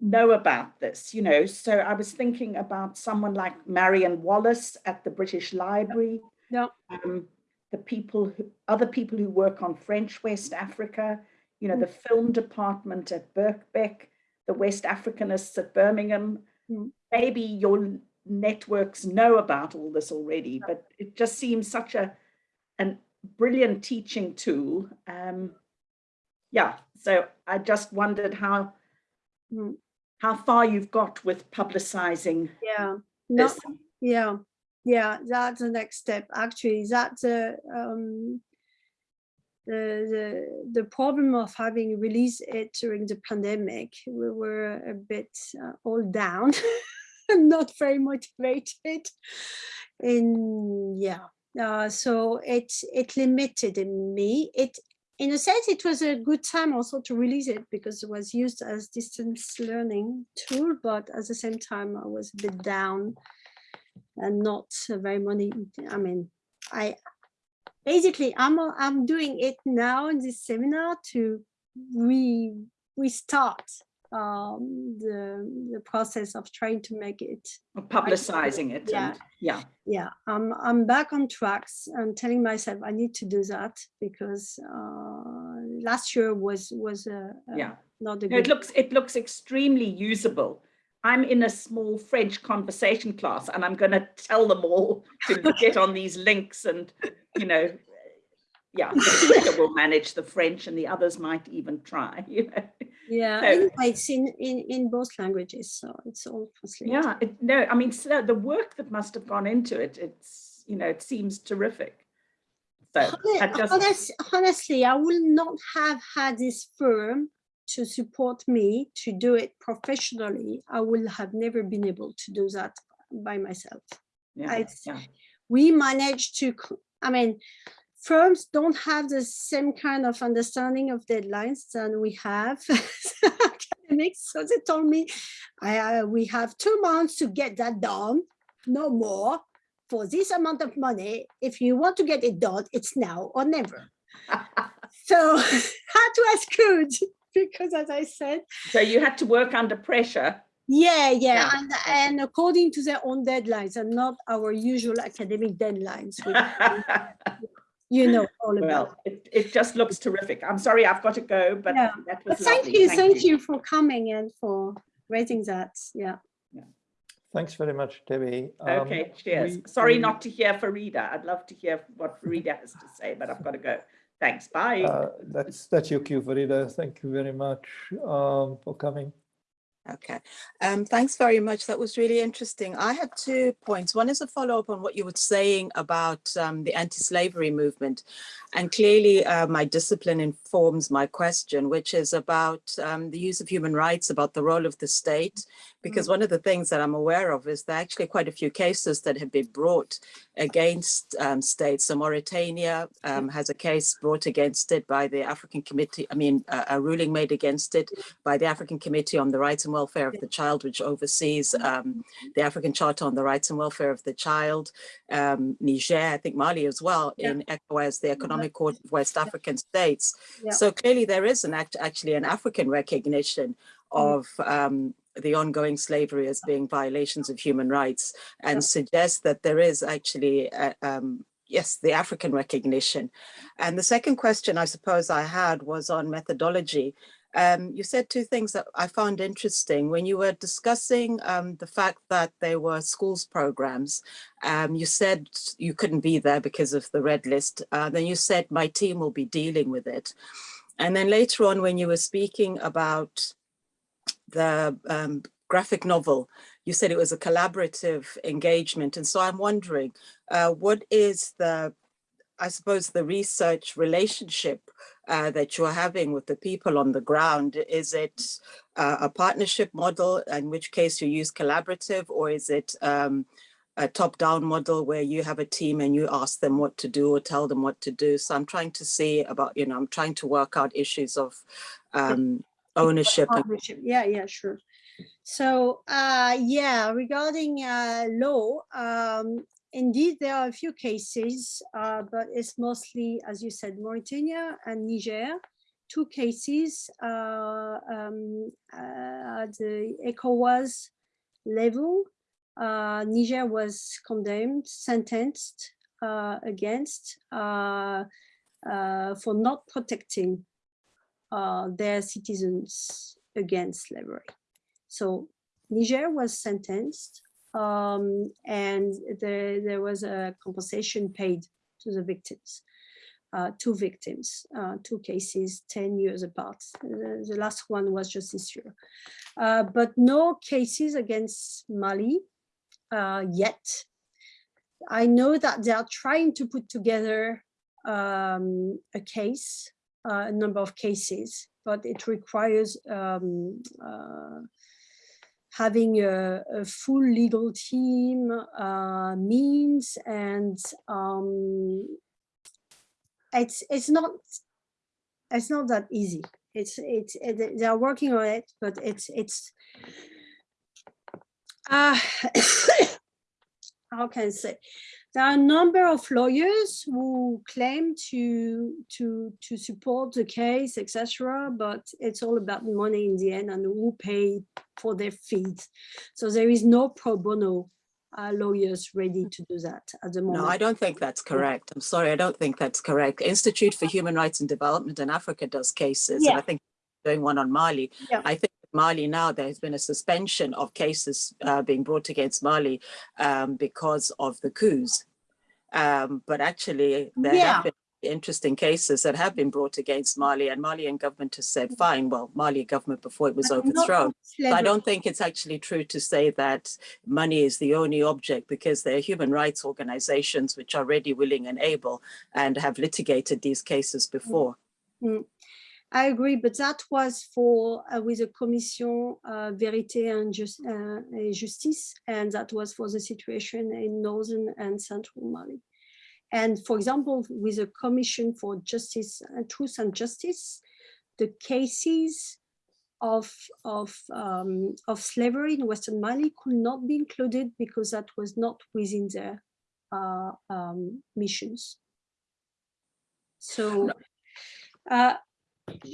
know about this, you know. So I was thinking about someone like Marion Wallace at the British Library. Yeah. Um, the people who, other people who work on French West Africa, you know, mm. the film department at Birkbeck, the West Africanists at Birmingham. Mm. Maybe your networks know about all this already, but it just seems such a a brilliant teaching tool. Um, yeah, so I just wondered how, Mm. how far you've got with publicizing Yeah, no, yeah, yeah, that's the next step. Actually, that's the um, the the the problem of having released it during the pandemic. We were a bit uh, all down, not very motivated, and yeah, uh, so it it limited me. It in a sense, it was a good time also to release it because it was used as distance learning tool, but at the same time, I was a bit down and not very money. I mean, I basically I'm I'm doing it now in this seminar to re restart um, the the process of trying to make it. publicizing it Yeah. and yeah Yeah, I'm I'm back on tracks and telling myself I need to do that because uh, last year was was a, a yeah not a no, it looks it looks extremely usable i'm in a small french conversation class and i'm going to tell them all to get on these links and you know yeah will manage the french and the others might even try you know yeah. so- anyway, it's in in in both languages, so it's all translated. yeah it, no i mean so the work that must have gone into it it's you know it seems terrific so just, honest- honestly, I will not have had this firm to support me to do it professionally. I will have never been able to do that by myself. yeah, I- yeah. We managed to, I mean, firms don't have the same kind of understanding of deadlines than we have academics. So they told me, I, uh, we have two months to get that done, no more for this amount of money. If you want to get it done, it's now or never. So had to ask good because as I said, so you had to work under pressure yeah, yeah, Yeah, and, and according to their own deadlines and not our usual academic deadlines, you know all about. Well, it, it just looks terrific. I'm sorry, I've got to go, but Yeah, that was But thank lovely. you, thank you for coming and for raising that. Yeah. Thanks very much, Debbie. Um, Okay, cheers. we- Sorry we- not to hear Farida. I'd love to hear what Farida has to say, but I've got to go. Thanks, bye. Uh, That's, that's your cue, Farida. Thank you very much um, for coming. Okay, um, thanks very much. That was really interesting. I had two points. One is a follow-up on what you were saying about um, the anti-slavery movement. And clearly uh, my discipline informs my question, which is about um, the use of human rights, about the role of the state. Because one of the things that I'm aware of is there are actually quite a few cases that have been brought against um, states. So Mauritania um, has a case brought against it by the African Committee, I mean, a, a ruling made against it by the African Committee on the Rights and Welfare of the Child, which oversees um, the African Charter on the Rights and Welfare of the Child, um, Niger, I think Mali as well, Yeah. in ECOWAS, the Economic Court of West African States. Yeah. So clearly there is an act, actually an African recognition Mm. of um, the ongoing slavery as being violations of human rights and suggests that there is actually, uh, um, yes, the African recognition. And the second question I suppose I had was on methodology. Um, you said two things that I found interesting. When you were discussing um, the fact that there were schools programs, um, you said you couldn't be there because of the red list. Uh, then you said my team will be dealing with it. And then later on, when you were speaking about the um, graphic novel, you said it was a collaborative engagement. And so I'm wondering, uh, what is the, I suppose, the research relationship uh, that you're having with the people on the ground? Is it uh, a partnership model, in which case you use collaborative, or is it um, a top-down model where you have a team and you ask them what to do or tell them what to do? So I'm trying to see about, you know, I'm trying to work out issues of um, ownership. Partnership. Yeah, yeah, sure. So, uh, yeah, regarding uh, law, um, indeed, there are a few cases, uh, but it's mostly, as you said, Mauritania and Niger. Two cases uh, um, uh, at the ECOWAS level. Uh, Niger was condemned, sentenced uh, against uh, uh, for not protecting uh, their citizens against slavery. So Niger was sentenced um, and there, was a compensation paid to the victims. uh, two victims, uh, two cases 10 years apart. The, the last one was just this year. Uh, but no cases against Mali uh, yet. I know that they are trying to put together um, a case, uh, a number of cases, but it requires um, uh, having a, a, full legal team, uh, means, and um, it's it's not it's not that easy. It's it's it, they are working on it, but it's it's uh, how can I say? There are a number of lawyers who claim to to to support the case, etc. But it's all about money in the end and who pay for their fees. So there is no pro bono uh, lawyers ready to do that at the moment. No, I don't think that's correct. I'm sorry, I don't think that's correct. Institute for Human Rights and Development in Africa does cases, Yeah. and I think doing one on Mali. Yeah. I think Mali now, there's been a suspension of cases uh, being brought against Mali um, because of the coups. Um, but actually, there Yeah. have been interesting cases that have been brought against Mali, and Malian government has said, fine, well, Mali government before it was overthrown. So I don't think it's actually true to say that money is the only object because there are human rights organizations which are ready, willing and able and have litigated these cases before. I agree, but that was for uh, with the Commission uh, Vérité and, Jus- uh, et Justice, and that was for the situation in northern and central Mali. And for example, with the Commission for Justice, uh, Truth and Justice, the cases of of um, of slavery in Western Mali could not be included because that was not within their uh, um, missions. So. Uh,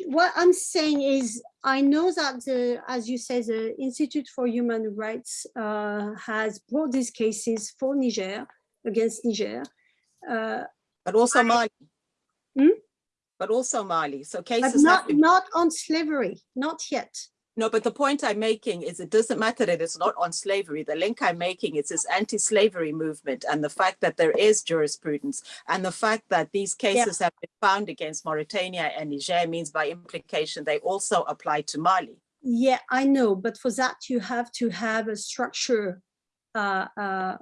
what I'm saying is, I know that the, as you say, the Institute for Human Rights uh, has brought these cases for Niger against Niger. Uh, But also Mali. Hmm? But also Mali. So but cases have not, not on slavery, not yet. No, but the point I'm making is it doesn't matter that it's not on slavery. The link I'm making is this anti-slavery movement and the fact that there is jurisprudence and the fact that these cases have been found against Mauritania and Niger means by implication they also apply to Mali. Yeah, I know, but for that you have to have a structure uh, uh,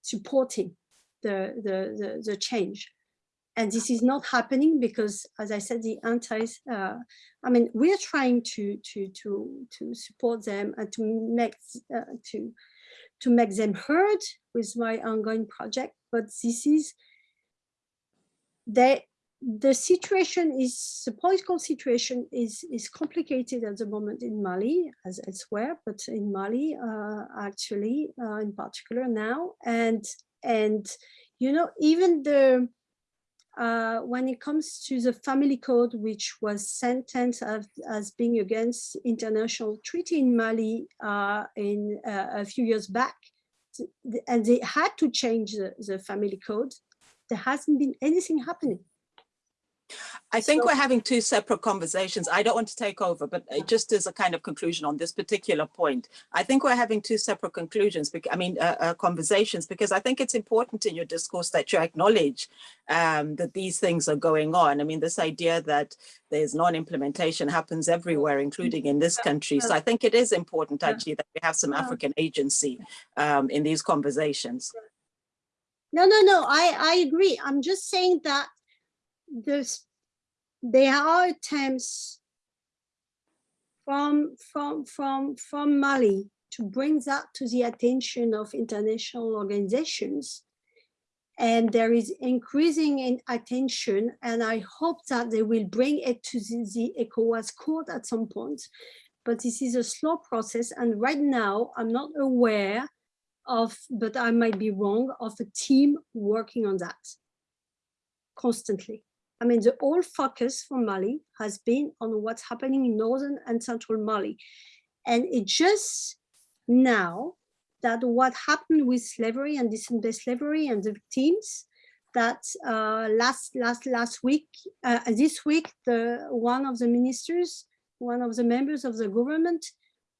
supporting the, the, the, the change. And this is not happening because, as I said, the anti, uh, I mean, we're trying to, to, to, to support them and to make, uh, to, to make them heard with my ongoing project, but this is, they, the situation is, the political situation is, is complicated at the moment in Mali, as elsewhere, but in Mali, uh, actually, uh, in particular now. And, and, you know, even the, uh, when it comes to the family code, which was sentenced as, as being against international treaty in Mali uh, in uh, a few years back, and they had to change the, the family code, there hasn't been anything happening. I think So- we're having two separate conversations. I don't want to take over, but uh, just as a kind of conclusion on this particular point, I think we're having two separate conclusions, I mean, uh, uh, conversations, because I think it's important in your discourse that you acknowledge um, that these things are going on. I mean, this idea that there's non-implementation happens everywhere, including in this country. So I think it is important actually that we have some African agency um, in these conversations. No, no, no, I, I agree. I'm just saying that there's, there are attempts from, from, from, from Mali to bring that to the attention of international organizations. And there is increasing in attention, and I hope that they will bring it to the, the ECOWAS court at some point. But this is a slow process, and right now, I'm not aware of, but I might be wrong, of a team working on that constantly. I mean, the whole focus for Mali has been on what's happening in northern and central Mali. And it just now that what happened with slavery and descendant slavery and the victims, that uh, last last last week, uh, this week, the one of the ministers, one of the members of the government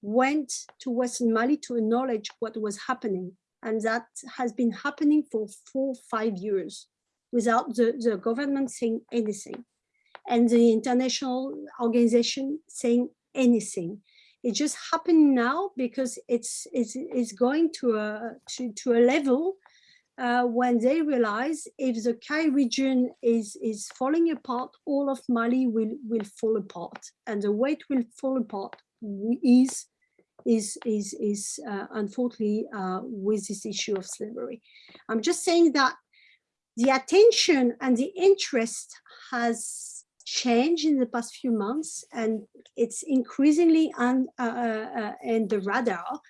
went to Western Mali to acknowledge what was happening. And that has been happening for four, five years. Without the, the government saying anything and the international organization saying anything. It just happened now because it's it's, it's going to a to, to a level uh, when they realize if the Kayes region is is falling apart, all of Mali will will fall apart, and the way it will fall apart is is is is uh, unfortunately uh, with this issue of slavery. I'm just saying that the attention and the interest has changed in the past few months, and it's increasingly on uh, uh, in the radar.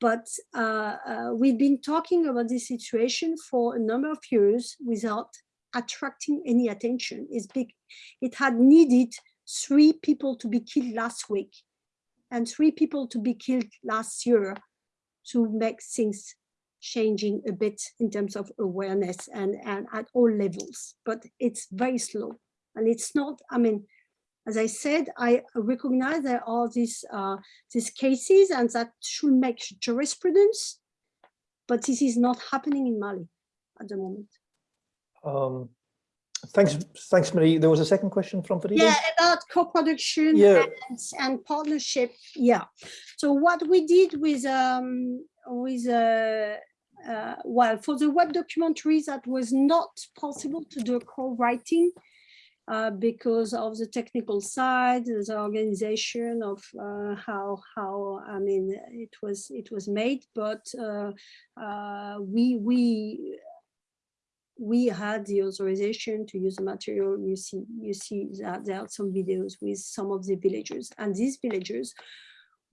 But uh, uh, we've been talking about this situation for a number of years without attracting any attention. Big. It had needed three people to be killed last week and three people to be killed last year to make things changing a bit in terms of awareness and, and at all levels, but it's very slow. And it's not, I mean, as I said, I recognize there are these, uh, these cases and that should make jurisprudence, but this is not happening in Mali at the moment. Um, thanks, thanks, Marie. There was a second question from Farida. Yeah, about co-production Yeah. and, and partnership. Yeah. So what we did with um with uh, uh well for the web documentaries that was not possible to do co-writing uh, because of the technical side, the organization of uh, how how I mean it was it was made, but uh, uh, we we we had the authorization to use the material. You see, you see that there are some videos with some of the villagers, and these villagers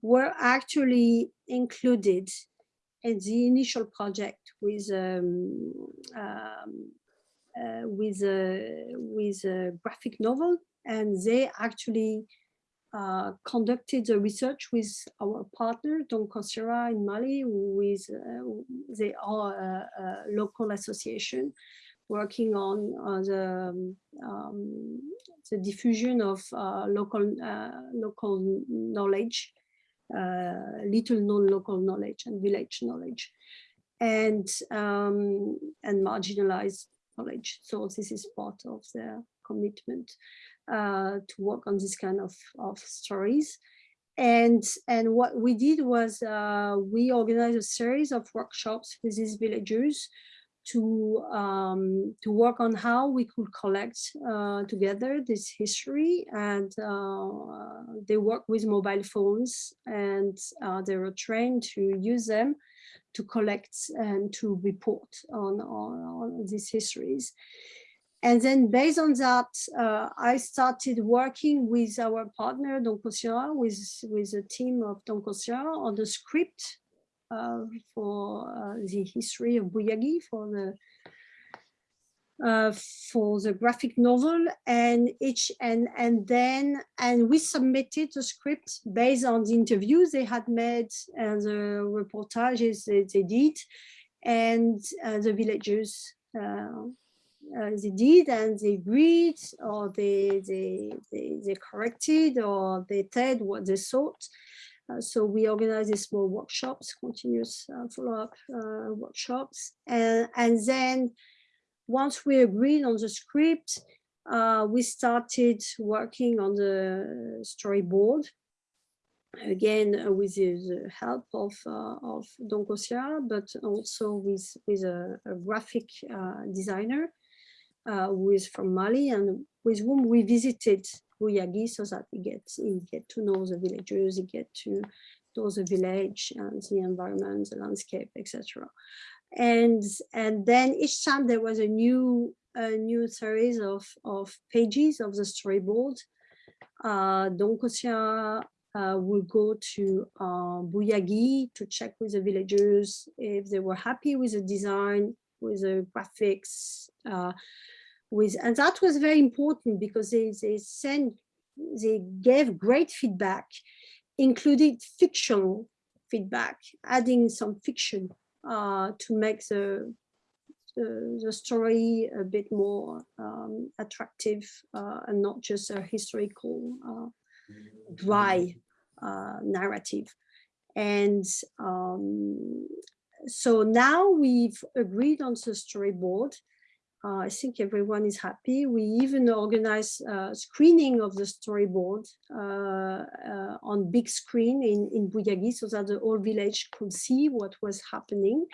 were actually included in the initial project with um, um, uh, with a with a graphic novel, and they actually uh, conducted the research with our partner Don Cosera in Mali, with uh, they are a, a local association working on uh, the um, um, the diffusion of uh, local uh, local knowledge, uh, little known local knowledge and village knowledge, and um, and marginalized knowledge. So this is part of their commitment uh, to work on this kind of, of stories. And, and what we did was uh, we organized a series of workshops with these villagers to um, to work on how we could collect uh, together this history and uh, they work with mobile phones and uh, they were trained to use them to collect and to report on, on, on these histories. And then based on that, uh, I started working with our partner, Don Cosira, with, with a team of Don Cosira on the script for uh, the history of Bouyagui, for the uh, for the graphic novel and each and and then and we submitted the script based on the interviews they had made and the reportages they, they did and uh, the villagers uh, uh, they did and they agreed or they they they, they corrected or they said what they thought uh, so we organize these small workshops continuous uh, follow-up workshops. And and then once we agreed on the script, uh, we started working on the storyboard again uh, with the help of uh, of Don Cosia, but also with with a, a graphic uh, designer uh, who is from Mali and with whom we visited Bouyagui so that he get he get to know the villagers, he get to know the village and the environment, the landscape, etc and and then each time there was a new a new series of of pages of the storyboard. Uh Don Cossia uh, will go to uh, Bouyagui to check with the villagers if they were happy with the design, with the graphics, uh, with and that was very important because they they sent they gave great feedback, included fictional feedback, adding some fiction uh, to make the, the, the story a bit more um, attractive uh, and not just a historical uh, dry uh, narrative. And um, so now we've agreed on the storyboard Uh, I think everyone is happy. We even organize a screening of the storyboard uh, uh, on big screen in, in Bouyagui so that the whole village could see what was happening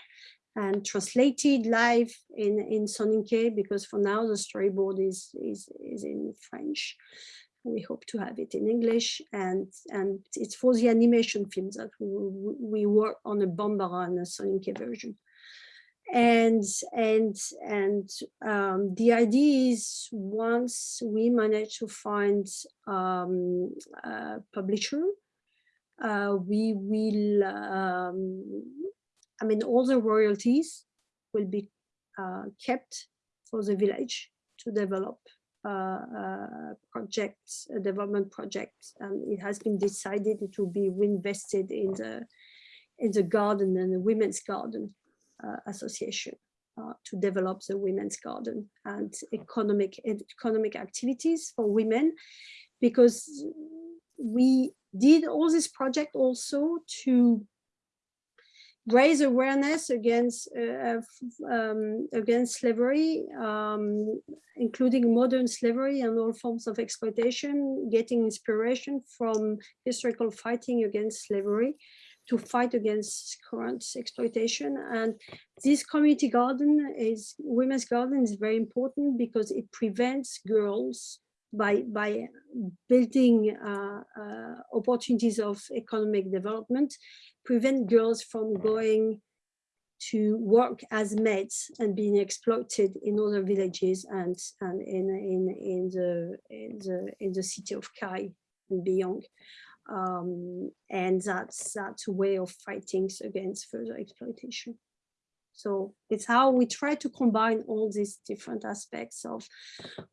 and translated live in, in Soninke because for now the storyboard is, is, is in French. We hope to have it in English and, and it's for the animation films that we, we work on a Bambara and a Soninke version and and and um, the idea is once we manage to find um, a publisher, uh, we will. Um, I mean, all the royalties will be uh, kept for the village to develop uh, uh, projects, a development project, and it has been decided it will be reinvested in the in the garden and the women's garden uh, association uh, to develop the women's garden and economic economic activities for women. Because we did all this project also to raise awareness against uh, um, against slavery, um, including modern slavery and all forms of exploitation, getting inspiration from historical fighting against slavery to fight against current exploitation. And this community garden is, women's garden is very important because it prevents girls by, by building uh, uh, opportunities of economic development, prevent girls from going to work as maids and being exploited in other villages and, and in, in, in, the, in, the, in the city of Kayes and beyond um, and that's that's a way of fighting against further exploitation. So it's how we try to combine all these different aspects of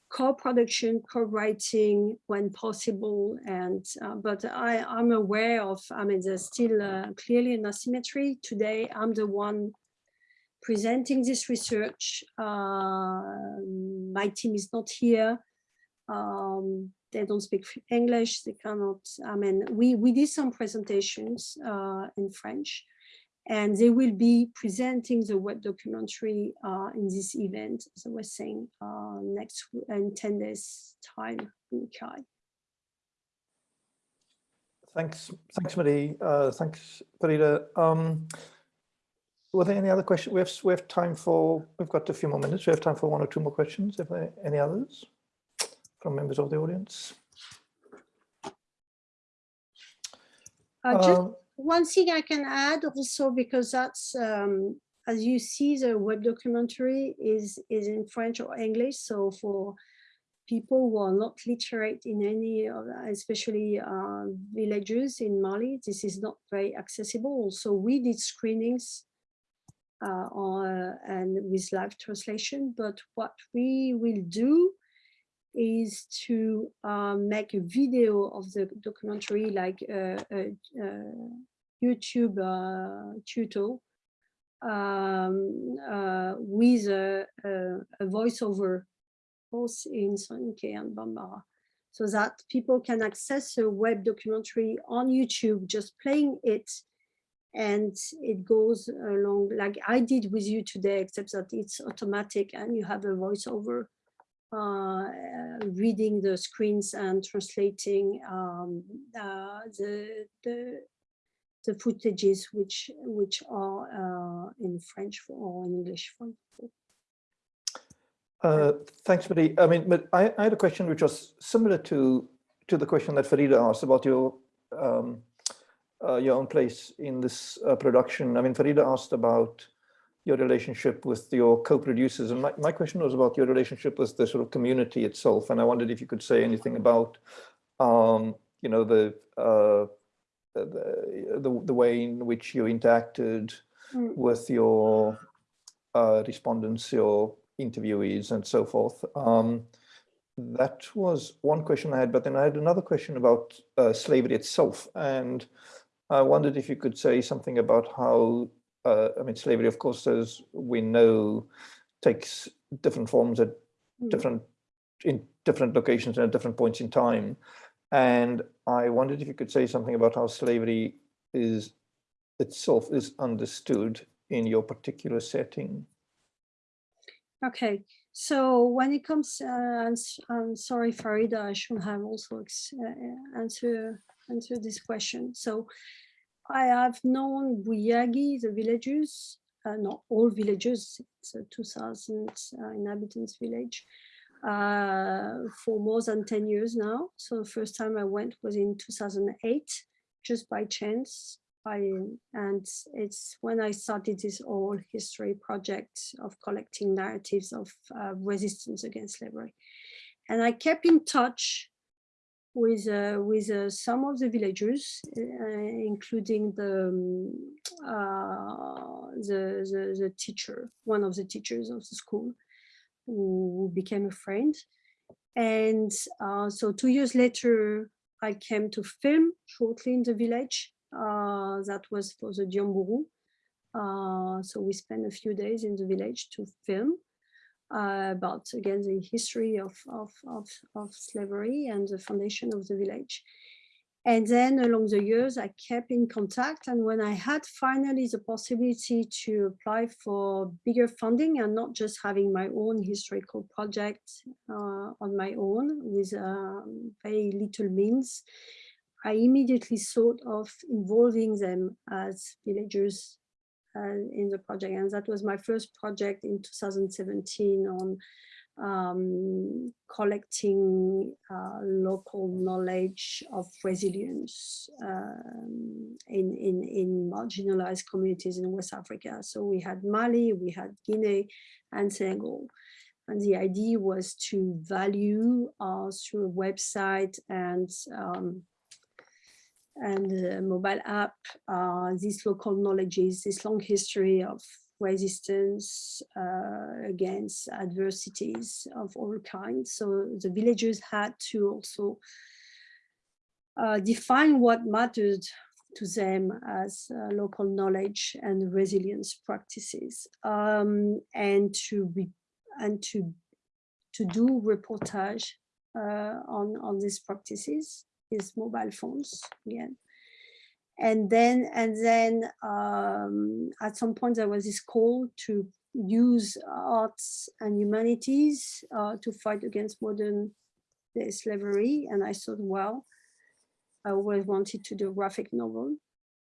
co-production, co-writing when possible. And uh, but I, I'm aware of, I mean, there's still uh, clearly an asymmetry. Today, I'm the one presenting this research. Uh, my team is not here. Um, they don't speak English, they cannot, I mean, we, we did some presentations uh, in French and they will be presenting the web documentary uh, in this event, as I was saying, uh, next in 10 days time in Kayes. Thanks, thanks, Marie. Uh, thanks, Farida. Um, were there any other questions? We have we have time for. We've got a few more minutes. We have time for one or two more questions. If there any others from members of the audience? Uh, just Um, one thing I can add also, because that's, um, as you see, the web documentary is, is in French or English. So for people who are not literate in any, of especially uh, villages in Mali, this is not very accessible. So we did screenings uh, on, and with live translation, but what we will do is to um, make a video of the documentary like a, a, a YouTube uh, tutorial um, uh, with a, a, voiceover both in Soninke and Bambara so that people can access a web documentary on YouTube just playing it and it goes along like I did with you today except that it's automatic and you have a voiceover uh, reading the screens and translating um, uh, the, the the footages which which are uh, in French or in English. For, uh, thanks, Marie. I mean, but I, I, had a question which was similar to to the question that Farida asked about your um, uh, your own place in this uh, production. I mean, Farida asked about your relationship with your co-producers. And my, my question was about your relationship with the sort of community itself. And I wondered if you could say anything about, um, you know, the, uh, the, the, the, way in which you interacted mm. with your uh, respondents, your interviewees and so forth. Um, that was one question I had, but then I had another question about uh, slavery itself. And I wondered if you could say something about how uh, I mean, slavery, of course, as we know, takes different forms at mm. different in different locations and at different points in time. And I wondered if you could say something about how slavery is itself is understood in your particular setting. Okay, so when it comes, uh, s- I'm sorry, Farida, I should have also uh, uh, answer answer this question. So I have known Bouyagui, the villagers, uh, not all villagers, it's a 2000 uh, inhabitants village, uh, for more than 10 years now. So the first time I went was in 2008, just by chance. I, and it's when I started this whole history project of collecting narratives of uh, resistance against slavery. And I kept in touch with uh, with uh, some of the villagers, uh, including the, um, the the the teacher, one of the teachers of the school, who became a friend. And so two years later, I came to film shortly in the village. That was for the Diambourou. Uh, so we spent a few days in the village to film uh, about again the history of, of, of, of slavery and the foundation of the village. And then along the years, I kept in contact. And when I had finally the possibility to apply for bigger funding and not just having my own historical project uh, on my own with um, very little means, I immediately thought of involving them as villagers in the project. And that was my first project in 2017 on um, collecting uh, local knowledge of resilience um, in, in, in marginalized communities in West Africa. So we had Mali, we had Guinea and Senegal. And the idea was to value uh, through a website and um, and mobile app, uh, these local knowledges, this long history of resistance uh, against adversities of all kinds. So the villagers had to also uh, define what mattered to them as uh, local knowledge and resilience practices um, and to be and to to do reportage uh, on on these practices is mobile phones again. And then and then um, at some point there was this call to use arts and humanities uh, to fight against modern slavery. And I thought well I always wanted to do a graphic novel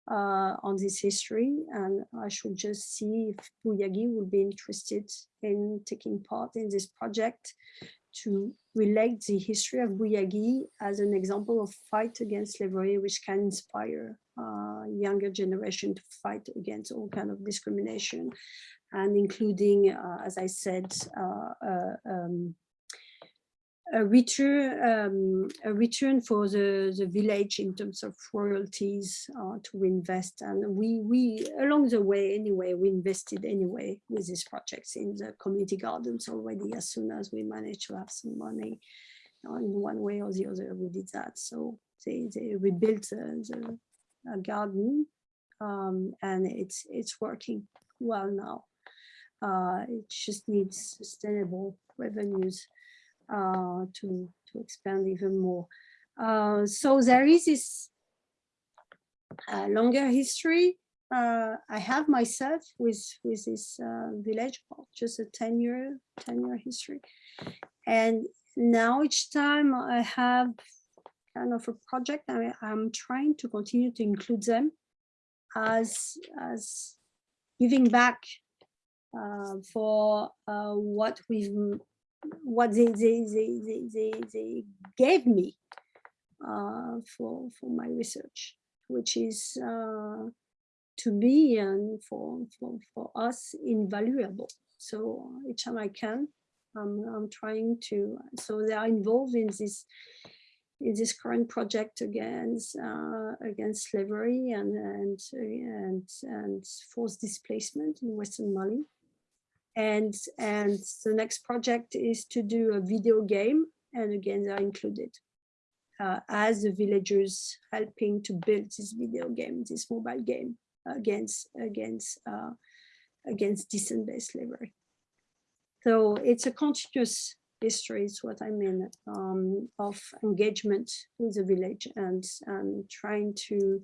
uh, on this history. And I should just see if Bouyagui would be interested in taking part in this project to relate the history of Bouyagui as an example of fight against slavery, which can inspire uh, younger generation to fight against all kind of discrimination, and including, uh, as I said, uh, uh um, a return, um, a return for the, the village in terms of royalties uh, to invest. And we, we, along the way anyway, we invested anyway with these projects in the community gardens already as soon as we managed to have some money uh, in one way or the other, we did that. So they, they rebuilt the, the garden um, and it's, it's working well now. Uh, it just needs sustainable revenues uh, to, to expand even more. Uh, so there is this uh, longer history. Uh, I have myself with, with this uh, village, just a 10 year, 10 year history. And now each time I have kind of a project, I, I'm trying to continue to include them as, as giving back uh, for uh, what we've what they they they they, they, they gave me uh, for for my research, which is uh, to me and for, for for us invaluable. So each time I can, I'm I'm trying to. So they are involved in this in this current project against uh, against slavery and and and and forced displacement in Western Mali and and the next project is to do a video game and again they're included uh, as the villagers helping to build this video game this mobile game against against uh, against descent-based slavery so it's a continuous history is what i mean um, of engagement with the village and and trying to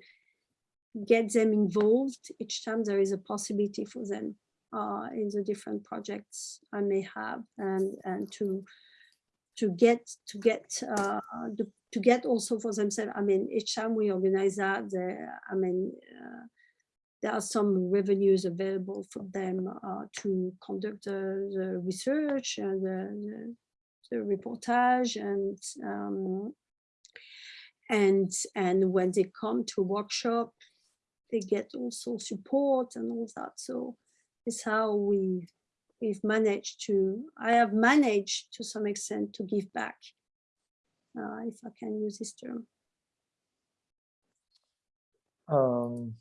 get them involved each time there is a possibility for them uh, in the different projects I may have and and to to get to get uh, to get also for themselves. I mean, each time we organize that, I mean, uh, there are some revenues available for them uh, to conduct the, the research and the, the, the reportage and um, and and when they come to workshop, they get also support and all that. So it's how we we've managed to, I have managed to some extent to give back, uh, if I can use this term. Um,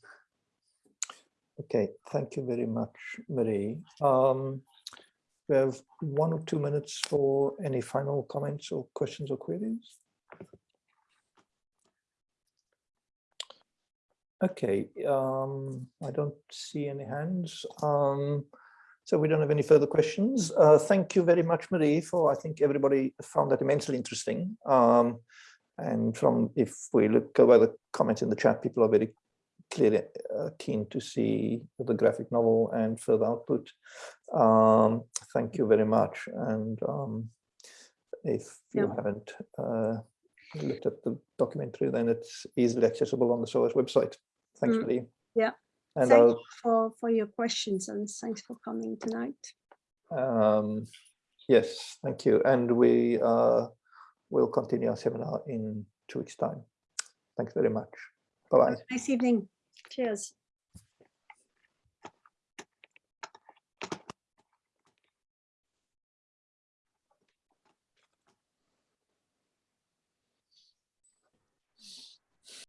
okay, thank you very much, Marie. Um, we have one or two minutes for any final comments or questions or queries. Okay, um, I don't see any hands. Um, so we don't have any further questions. Uh, thank you very much, Marie, for I think everybody found that immensely interesting. Um, and from if we look over the comments in the chat, people are very clearly uh, keen to see the graphic novel and further output. Um, thank you very much. And um, if you Yeah. haven't uh, looked at the documentary, then it's easily accessible on the SOAS website. Thanks, Mm, Marie. yeah. And Thank I'll you for, for your questions and thanks for coming tonight. Um, yes, thank you. And we uh, will continue our seminar in two weeks' time. Thanks very much. Bye-bye. Nice evening. Cheers.